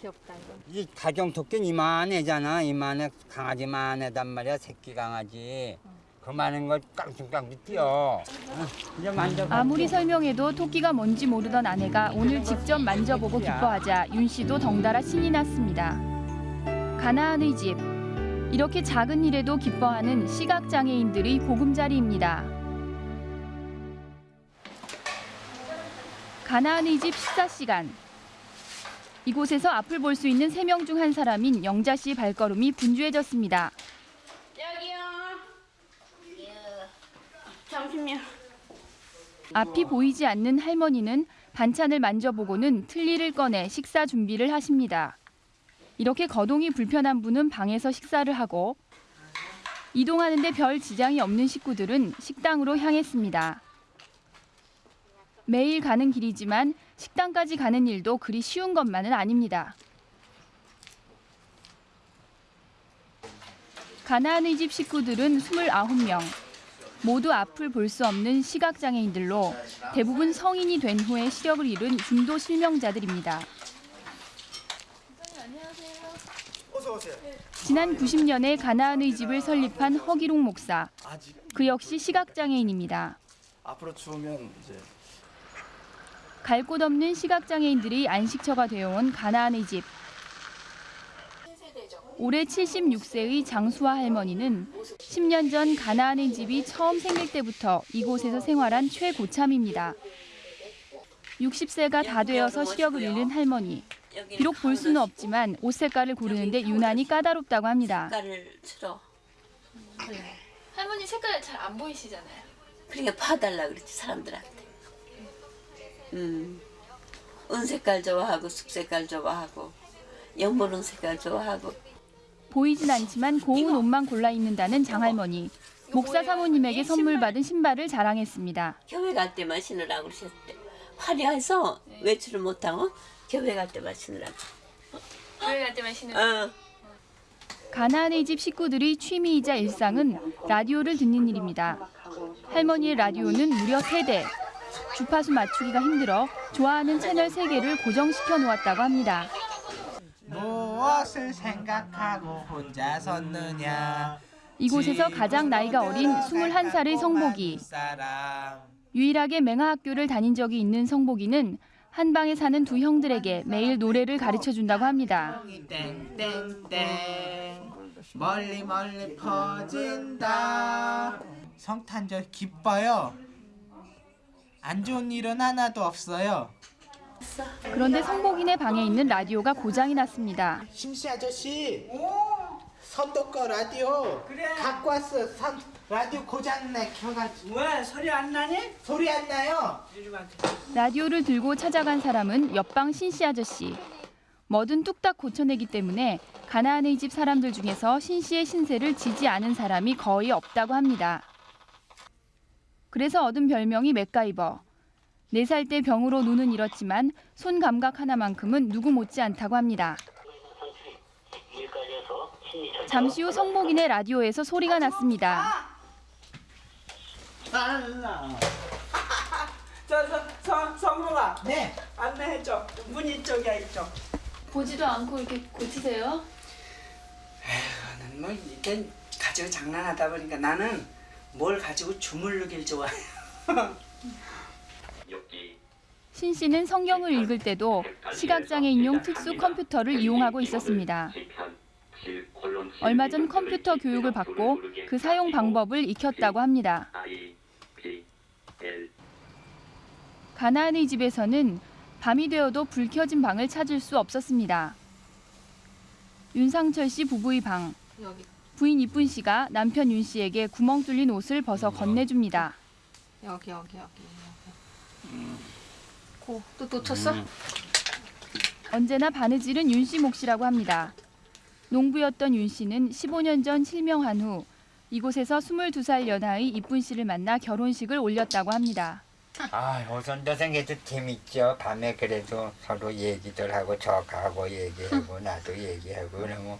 귀엽다 이거. 이 가정 토끼는 이만해잖아. 이만해 강아지만해단 말이야. 새끼 강아지. 그만한 걸 깡충깡충 뛰어. 아무리 설명해도 토끼가 뭔지 모르던 아내가 오늘 직접 만져보고 기뻐하자 윤 씨도 덩달아 신이 났습니다. 가나안의 집. 이렇게 작은 일에도 기뻐하는 시각장애인들의 보금자리입니다. 가나안의 집 식사 시간. 이곳에서 앞을 볼 수 있는 세 명 중 한 사람인 영자 씨 발걸음이 분주해졌습니다. 여기요. 잠시만요. 앞이 보이지 않는 할머니는 반찬을 만져보고는 틀니를 꺼내 식사 준비를 하십니다. 이렇게 거동이 불편한 분은 방에서 식사를 하고 이동하는데 별 지장이 없는 식구들은 식당으로 향했습니다. 매일 가는 길이지만 식당까지 가는 일도 그리 쉬운 것만은 아닙니다. 가나안의 집 식구들은 29명. 모두 앞을 볼 수 없는 시각장애인들로 대부분 성인이 된 후에 시력을 잃은 중도 실명자들입니다. 지난 90년에 가나안의 집을 설립한 허기롱 목사. 그 역시 시각장애인입니다. 앞으로 추우면 이제 갈 곳 없는 시각장애인들이 안식처가 되어온 가나안의 집. 올해 76세의 장수아 할머니는 10년 전 가나안의 집이 처음 생길 때부터 이곳에서 생활한 최고참입니다. 60세가 다 되어서 시력을 잃은 할머니. 비록 볼 수는 없지만 옷 색깔을 고르는데 유난히 까다롭다고 합니다. 색깔을 틀어. 할머니 색깔 잘 안 보이시잖아요. 그러니까 봐달라 그랬지 사람들한테. 음, 은색깔 좋아하고 쑥색깔 좋아하고 연분홍 색깔 좋아하고 보이진 않지만 고운 옷만 골라 입는다는 장할머니. 목사 사모님에게 선물 받은 신발을 자랑했습니다. 교회 갈 때만 신으라고 그러셨대. 화려해서 외출을 못하고 교회 갈 때만 신으라고. 교회 갈 때만 신는 어. 가나안의 집 식구들의 취미이자 일상은 라디오를 듣는 일입니다. 할머니의 라디오는 무려 세대 주파수 맞추기가 힘들어 좋아하는 채널 세개를 고정시켜 놓았다고 합니다. 무엇을 생각하고 혼자 섰느냐? 이곳에서 가장 나이가 어린 21살의 성복이. 유일하게 맹아학교를 다닌 적이 있는 성복이는 한 방에 사는 두 형들에게 매일 노래를 가르쳐 준다고 합니다. 멀리 멀리 퍼진다. 성탄절 기뻐요. 안 좋은 일은 하나도 없어요 그런데 성복이네 방에 있는 라디오가 고장이 났습니다. 심씨 아저씨 선도 거 라디오 갖고 왔어 선, 라디오 고장내 켜가지고 왜 소리 안 나니? 소리 안 나요 라디오를 들고 찾아간 사람은 옆방 신씨 아저씨. 뭐든 뚝딱 고쳐내기 때문에 가나안의 집 사람들 중에서 신씨의 신세를 지지 않은 사람이 거의 없다고 합니다. 그래서 얻은 별명이 맥가이버. 4살 때 병으로 눈은 잃었지만 손 감각 하나만큼은 누구 못지않다고 합니다. 잠시 후 성복인의 라디오에서 소리가 났습니다. (laughs) 성모가 네 안내해줘 문 이 쪽이야 이쪽 보지도 않고 이렇게 고치세요? 나는 뭐 일단 가지고 장난하다 보니까 나는 뭘 가지고 주물르길 좋아해 (laughs) 신 씨는 성경을 읽을 때도 시각장애인용 특수 컴퓨터를 이용하고 있었습니다. 얼마 전 컴퓨터 교육을 받고 그 사용 방법을 익혔다고 합니다. 가나안의 집에서는 밤이 되어도 불 켜진 방을 찾을 수 없었습니다. 윤상철 씨 부부의 방. 부인 이쁜 씨가 남편 윤 씨에게 구멍 뚫린 옷을 벗어 건네줍니다. 여기 여기 여기 여기. 고 또 놓쳤어? 언제나 바느질은 윤씨 몫이라고 합니다. 농부였던 윤 씨는 15년 전 실명한 후 이곳에서 22살 연하의 이쁜 씨를 만나 결혼식을 올렸다고 합니다. 아, 오선도생에도 재밌죠. 밤에 그래도 서로 얘기들 하고 저하고 얘기하고 나도 얘기하고 그러면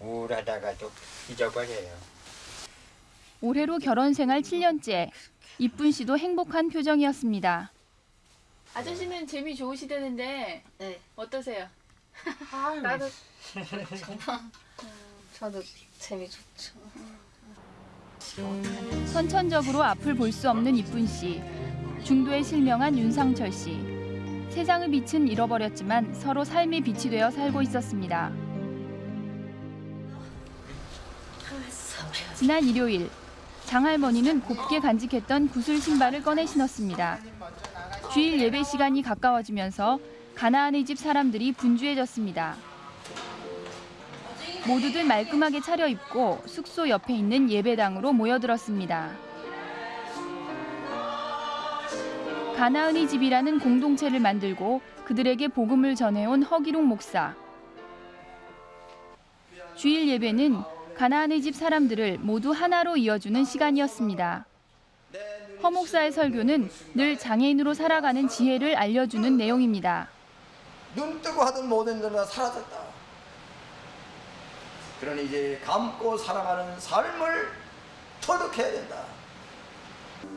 우울하다가도 잊어버려요. 올해로 결혼 생활 7년째. 이쁜 씨도 행복한 표정이었습니다. 아저씨는 재미 좋으시다는데 어떠세요? (laughs) 나도 저도 재미 좋죠. 선천적으로 앞을 볼 수 없는 이쁜 씨. 중도에 실명한 윤상철 씨. 세상의 빛은 잃어버렸지만 서로 삶의 빛이 되어 살고 있었습니다. 지난 일요일 장할머니는 곱게 간직했던 구슬 신발을 꺼내 신었습니다. 주일 예배 시간이 가까워지면서 가나안의 집 사람들이 분주해졌습니다. 모두들 말끔하게 차려입고 숙소 옆에 있는 예배당으로 모여들었습니다. 가나은의 집이라는 공동체를 만들고 그들에게 복음을 전해온 허기룡 목사. 주일 예배는 가나안의 집 사람들을 모두 하나로 이어주는 시간이었습니다. 허 목사의 설교는 늘 장애인으로 살아가는 지혜를 알려주는 내용입니다. 눈 뜨고 하던 모든 일은 다 사라졌다. 그러니 이제 감고 살아가는 삶을 터득해야 된다.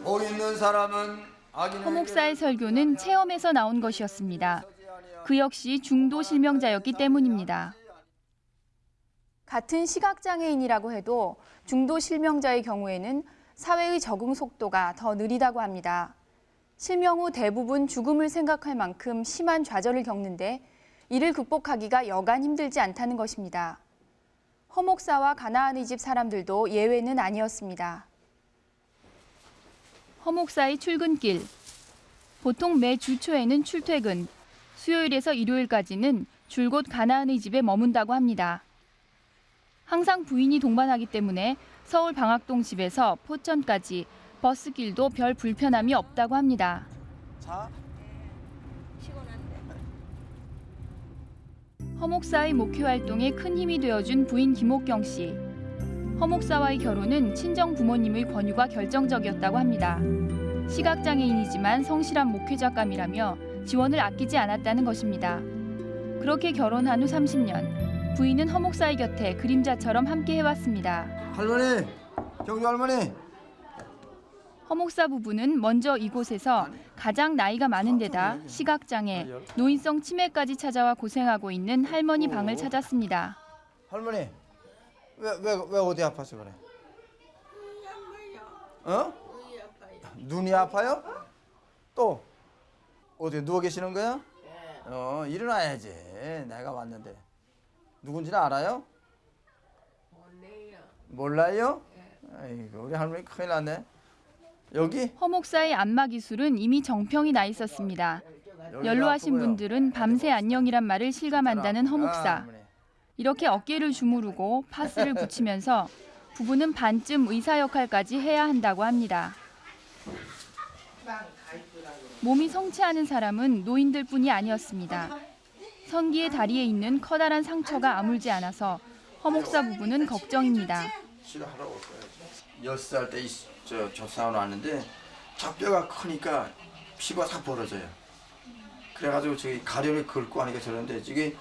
복 있는 사람은 허 목사의 설교는 체험에서 나온 것이었습니다. 그 역시 중도 실명자였기 때문입니다. 같은 시각장애인이라고 해도 중도 실명자의 경우에는 사회의 적응 속도가 더 느리다고 합니다. 실명 후 대부분 죽음을 생각할 만큼 심한 좌절을 겪는데 이를 극복하기가 여간 힘들지 않다는 것입니다. 허 목사와 가나안의 집 사람들도 예외는 아니었습니다. 허 목사의 출근길. 보통 매 주 초에는 출퇴근, 수요일에서 일요일까지는 줄곧 가나안의 집에 머문다고 합니다. 항상 부인이 동반하기 때문에 서울 방학동 집에서 포천까지 버스길도 별 불편함이 없다고 합니다. 허 목사의 목회 활동에 큰 힘이 되어준 부인 김옥경 씨. 허 목사와의 결혼은 친정 부모님의 권유가 결정적이었다고 합니다. 시각장애인이지만 성실한 목회자감이라며 지원을 아끼지 않았다는 것입니다. 그렇게 결혼한 후 30년, 부인은 허 목사의 곁에 그림자처럼 함께 해왔습니다. 할머니, 경주 할머니. 허 목사 부부는 먼저 이곳에서 가장 나이가 많은 데다 시각장애, 노인성 치매까지 찾아와 고생하고 있는 할머니 방을 찾았습니다. 할머니, 왜 왜 왜 어디 아파서 그래? 어? 눈이 아파요? 또 어디 누워 계시는 거야? 어 일어나야지. 내가 왔는데 누군지는 알아요? 몰라요. 아이고 우리 할머니 큰일 났네. 여기 허 목사의 안마 기술은 이미 정평이 나 있었습니다. 연로하신 분들은 밤새 안녕이란 말을 실감한다는 허 목사. 이렇게 어깨를 주무르고 파스를 (laughs) 붙이면서 부부는 반쯤 의사 역할까지 해야 한다고 합니다. 몸이 성취하는 사람은 노인들뿐이 아니었습니다. 성기의 다리에 있는 커다란 상처가 아물지 않아서 허 목사 부부는 걱정입니다. 치료하라고 여섯 살때저 조사원 왔는데 척뼈가 크니까 피부가 다 벌어져요. 그래가지고 저기 가려를 긁고 하니까 저런데 이게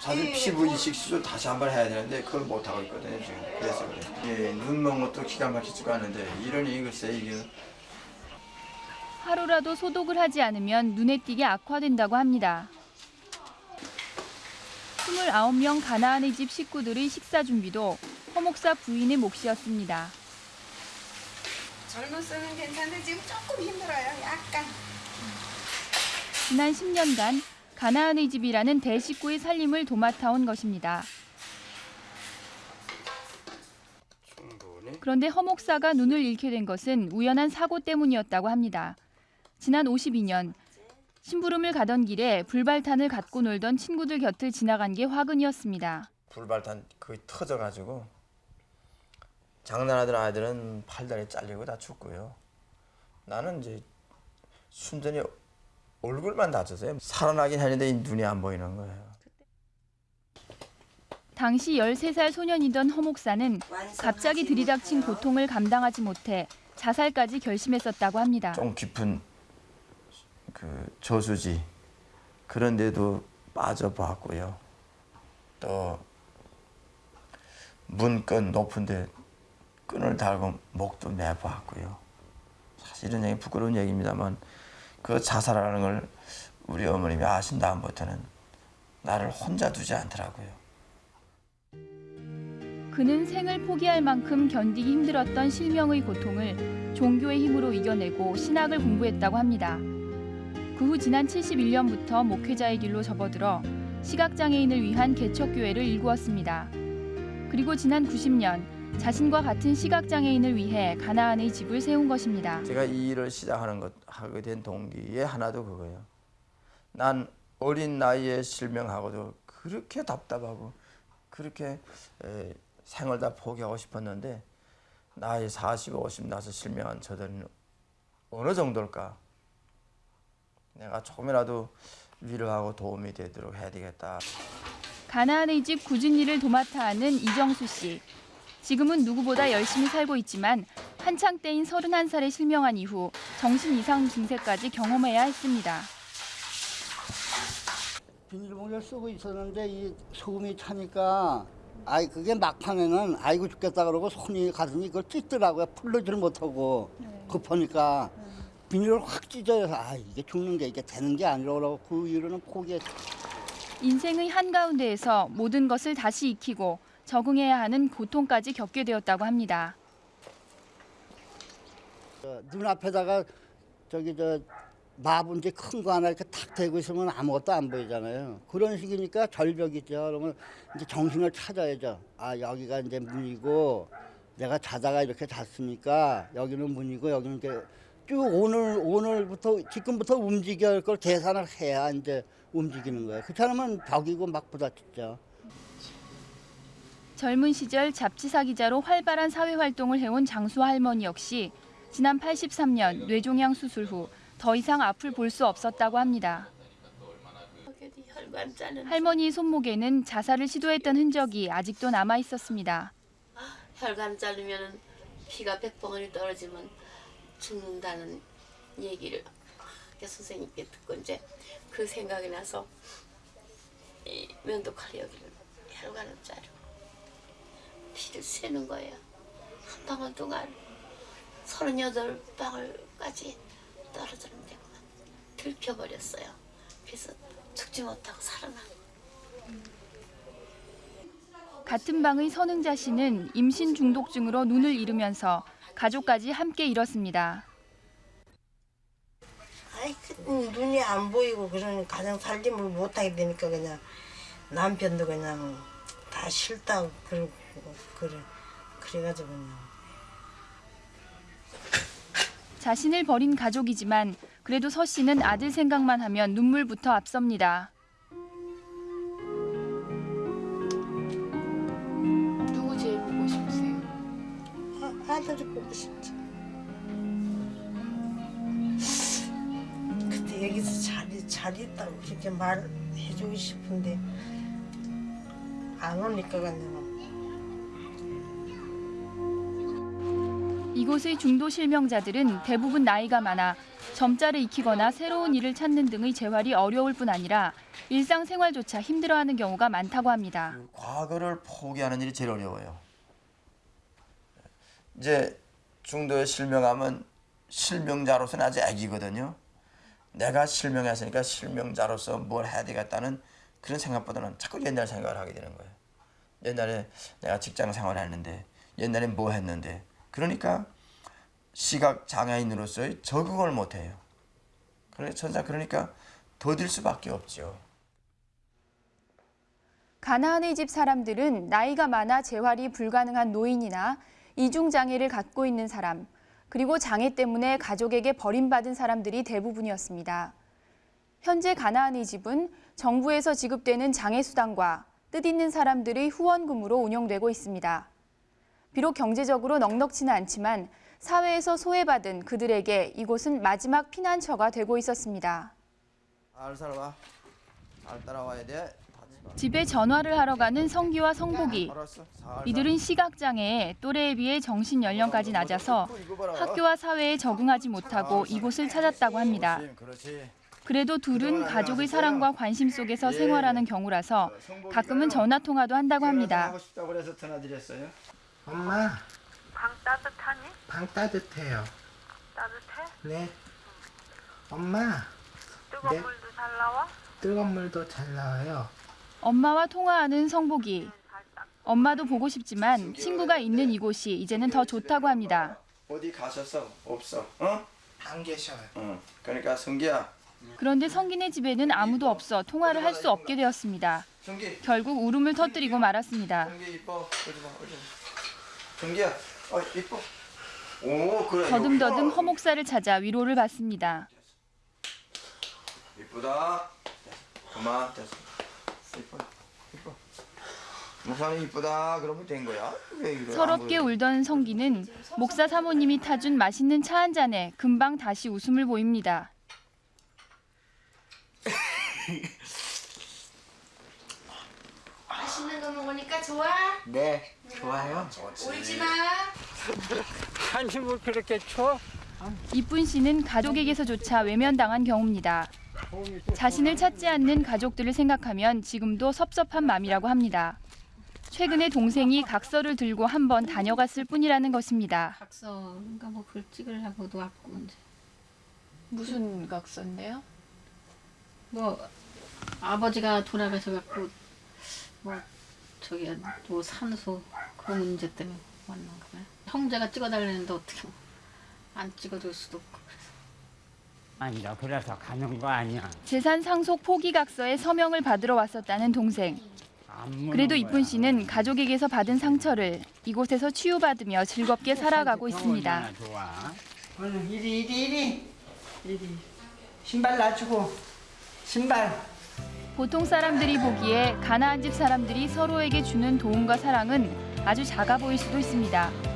사실 피부 이식 수술 다시 한 번 해야 되는데 그걸 못 하고 있거든요 지금. 그래서 그래. 예, 눈 먹는 것도 기가 막히지가 않은데 이러니 글쎄 이게 하루라도 소독을 하지 않으면 눈에 띄게 악화된다고 합니다. 29명 가나안의 집 식구들의 식사 준비도 허 목사 부인의 몫이었습니다. 젊었으면 괜찮은데 지금 조금 힘들어요. 약간. 지난 10년간 가나안의 집이라는 대식구의 살림을 도맡아온 것입니다. 그런데 허 목사가 눈을 잃게 된 것은 우연한 사고 때문이었다고 합니다. 지난 52년 심부름을 가던 길에 불발탄을 갖고 놀던 친구들 곁을 지나간 게 화근이었습니다. 불발탄 거의 터져가지고 장난하던 아이들은 팔다리 잘리고 다 죽고요. 나는 이제 순전히 얼굴만 다쳤어요. 살아나긴 했는데 이 눈이 안 보이는 거예요. 당시 13살 소년이던 허 목사는 갑자기 들이닥친 고통을 감당하지 못해 자살까지 결심했었다고 합니다. 좀 깊은 그 저수지 그런 데도 빠져봤고요. 또 문끈 높은데 끈을 달고 목도 매봤고요. 사실은 얘기 부끄러운 얘기입니다만 그 자살하는 걸 우리 어머님이 아신 다음부터는 나를 혼자 두지 않더라고요. 그는 생을 포기할 만큼 견디기 힘들었던 실명의 고통을 종교의 힘으로 이겨내고 신학을 공부했다고 합니다. 그 후 지난 71년부터 목회자의 길로 접어들어 시각장애인을 위한 개척교회를 일구었습니다. 그리고 지난 90년 자신과 같은 시각장애인을 위해 가나안의 집을 세운 것입니다. 제가 이 일을 시작하는 것 하게 된 동기의 하나도 그거예요. 난 어린 나이에 실명하고도 그렇게 답답하고 그렇게 에, 생을 다 포기하고 싶었는데 나이 40, 50 나서 실명한 저들은 어느 정도일까? 내가 조금이라도 위로하고 도움이 되도록 해야 되겠다. 가나안의 집 굳은 일을 도맡아 하는 이정수 씨. 지금은 누구보다 열심히 살고 있지만 한창 때인 31살에 실명한 이후 정신 이상 증세까지 경험해야 했습니다. 비닐봉지를 쓰고 있었는데 이 소금이 차니까 아이 그게 막판에는 아이고 죽겠다 그러고 손이 가슴이 그걸 찢더라고요 풀르지를 못하고 급하니까 비닐을 확 찢어서 아 이게 죽는 게 이게 되는 게 아니라고 그 이후로는 포기했죠. 인생의 한가운데에서 모든 것을 다시 익히고 적응해야 하는 고통까지 겪게 되었다고 합니다. 저 눈앞에다가 저기 저 마분지 큰 거 하나 이렇게 탁 대고 있으면 아무것도 안 보이잖아요. 그런 식이니까 절벽이죠. 그러면 이제 정신을 찾아야죠. 아 여기가 이제 문이고 내가 자다가 이렇게 잤으니까 여기는 문이고 여기는 이렇게 쭉 오늘 오늘부터 지금부터 움직일 걸 계산을 해야 이제 움직이는 거예요. 그렇지 않으면 벽이고 막 부딪히죠. 젊은 시절 잡지사 기자로 활발한 사회 활동을 해온 장수 할머니 역시 지난 83년 뇌종양 수술 후 더 이상 앞을 볼 수 없었다고 합니다. 할머니 손목에는 자살을 시도했던 흔적이 아직도 남아 있었습니다. 혈관 자르면은 피가 백봉원이 떨어지면 죽는다는 얘기를 그 선생님께 듣고 이제 그 생각이 나서 이 면도칼 여기를 혈관을 자르고 피를 세는 거예요. 한 방울 동안 서른여덟 방울까지 떨어지는데 들켜버렸어요. 그래서 죽지 못하고 살아난 같은 방의 선흥자 씨는 임신 중독증으로 눈을 잃으면서 가족까지 함께 잃었습니다. 아이 그 눈이 안 보이고 그러니 가정 살림을 못하게 되니까 그냥 남편도 그냥 다 싫다고 그러고 그래 그래가지고 그냥 자신을 버린 가족이지만 그래도 서 씨는 아들 생각만 하면 눈물부터 앞섭니다. 아, 아들이 보고 싶지 그때 여기서 잘, 잘 있다고 그렇게 말해주고 싶은데 안 오니까 그냥 이곳의 중도 실명자들은 대부분 나이가 많아 점자를 익히거나 새로운 일을 찾는 등의 재활이 어려울 뿐 아니라 일상생활조차 힘들어하는 경우가 많다고 합니다. 과거를 포기하는 일이 제일 어려워요. 이제 중도에 실명하면 실명자로서는 아직 애기거든요. 내가 실명했으니까 실명자로서 뭘 해야 되겠다는 그런 생각보다는 자꾸 옛날 생각을 하게 되는 거예요. 옛날에 내가 직장 생활했는데 옛날에 뭐 했는데 그러니까 시각 장애인으로서의 적응을 못해요. 그래 천사 그러니까 더딜 수밖에 없죠. 가나안의 집 사람들은 나이가 많아 재활이 불가능한 노인이나 이중 장애를 갖고 있는 사람, 그리고 장애 때문에 가족에게 버림받은 사람들이 대부분이었습니다. 현재 가나안의 집은 정부에서 지급되는 장애 수당과 뜻있는 사람들의 후원금으로 운영되고 있습니다. 비록 경제적으로 넉넉지는 않지만 사회에서 소외받은 그들에게 이곳은 마지막 피난처가 되고 있었습니다. 잘 살아봐. 잘 따라와야 돼. 집에 전화를 하러 가는 성기와 성복이. 이들은 시각장애에 또래에 비해 정신 연령까지 낮아서 학교와 사회에 적응하지 못하고 이곳을 찾았다고 합니다. 그래도 둘은 가족의 사랑과 관심 속에서 생활하는 경우라서 가끔은 전화 통화도 한다고 합니다. 엄마, 방 따뜻하니? 방 따뜻해요. 따뜻해? 네. 엄마, 뜨거운 네. 물도 잘 나와? 뜨거운 물도 잘 나와요. 엄마와 통화하는 성복이. 엄마도 보고 싶지만 친구가 있는 이곳이 이제는 더 좋다고 합니다. 어디 가셨어? 없어. 어? 안 계셔요. 응. 그러니까 성기야. 그런데 성기네 집에는 아무도 없어 통화를 할 수 없게 되었습니다. 성기. 결국 울음을 터뜨리고 말았습니다. 성기 이뻐. 어디 봐. 어디 봐. 성기야. 어 이뻐. 오 그래. 더듬더듬 허목사를 찾아 위로를 받습니다. 이쁘다. 그만 됐어. 이뻐. 이뻐. 목사님 이쁘다. 그러면 된 거야. 왜 이래? 서럽게 울던 성기는 목사 사모님이 타준 맛있는 차 한 잔에 금방 다시 웃음을 보입니다. 맛있는 거 먹으니까 좋아? 네, 좋아요. 울지 마. 한숨을 그렇게 쳐? 이쁜 씨는 가족에게서조차 외면당한 경우입니다. 자신을 찾지 않는 가족들을 생각하면 지금도 섭섭한 마음이라고 합니다. 최근에 동생이 각서를 들고 한 번 다녀갔을 뿐이라는 것입니다. 각서인가 뭐글 찍으려고도 왔고 이제 무슨 각서인데요? 뭐 아버지가 돌아가셔 갖고 뭐 저기 뭐 산소 그 문제 때문에 왔는가 봐요. 형제가 찍어달라는데 어떻게 안 찍어줄 수도 없고 아니야 그래서 가는 거 아니야. 재산 상속 포기 각서에 서명을 받으러 왔었다는 동생. 그래도 이쁜 씨는 가족에게서 받은 상처를 이곳에서 치유받으며 즐겁게 살아가고 있습니다. 오늘 이리 이리 이리. 이리. 신발 놔주고. 신발. 보통 사람들이 보기에 가나안 집 사람들이 서로에게 주는 도움과 사랑은 아주 작아 보일 수도 있습니다.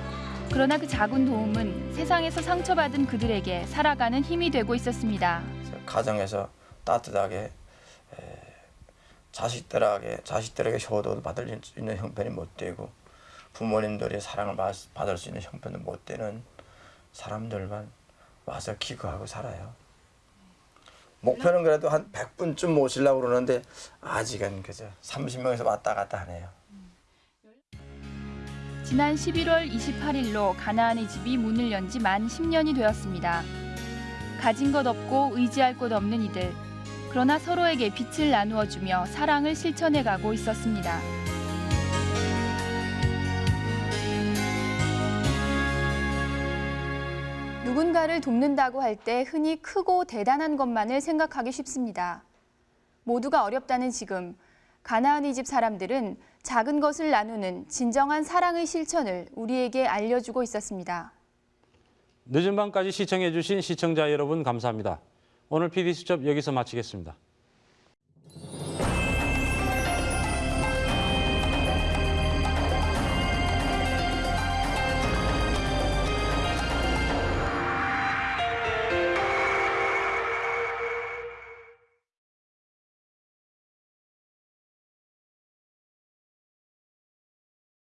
그러나 그 작은 도움은 세상에서 상처받은 그들에게 살아가는 힘이 되고 있었습니다. 가정에서 따뜻하게 에, 자식들에게 자식들에게 효도를 받을 수 있는 형편이 못 되고 부모님들의 사랑을 받- 받을 수 있는 형편도 못 되는 사람들만 와서 기거하고 살아요. 목표는 그래도 한 100분쯤 모시려고 그러는데 아직은 그저 30명에서 왔다 갔다 하네요. 지난 11월 28일로 가나안의 집이 문을 연 지 만 10년이 되었습니다. 가진 것 없고 의지할 곳 없는 이들. 그러나 서로에게 빛을 나누어 주며 사랑을 실천해 가고 있었습니다. 누군가를 돕는다고 할 때 흔히 크고 대단한 것만을 생각하기 쉽습니다. 모두가 어렵다는 지금 가나안의 집 사람들은 작은 것을 나누는 진정한 사랑의 실천을 우리에게 알려주고 있었습니다. 늦은 밤까지 시청해 주신 시청자 여러분 감사합니다. 오늘 PD수첩 여기서 마치겠습니다.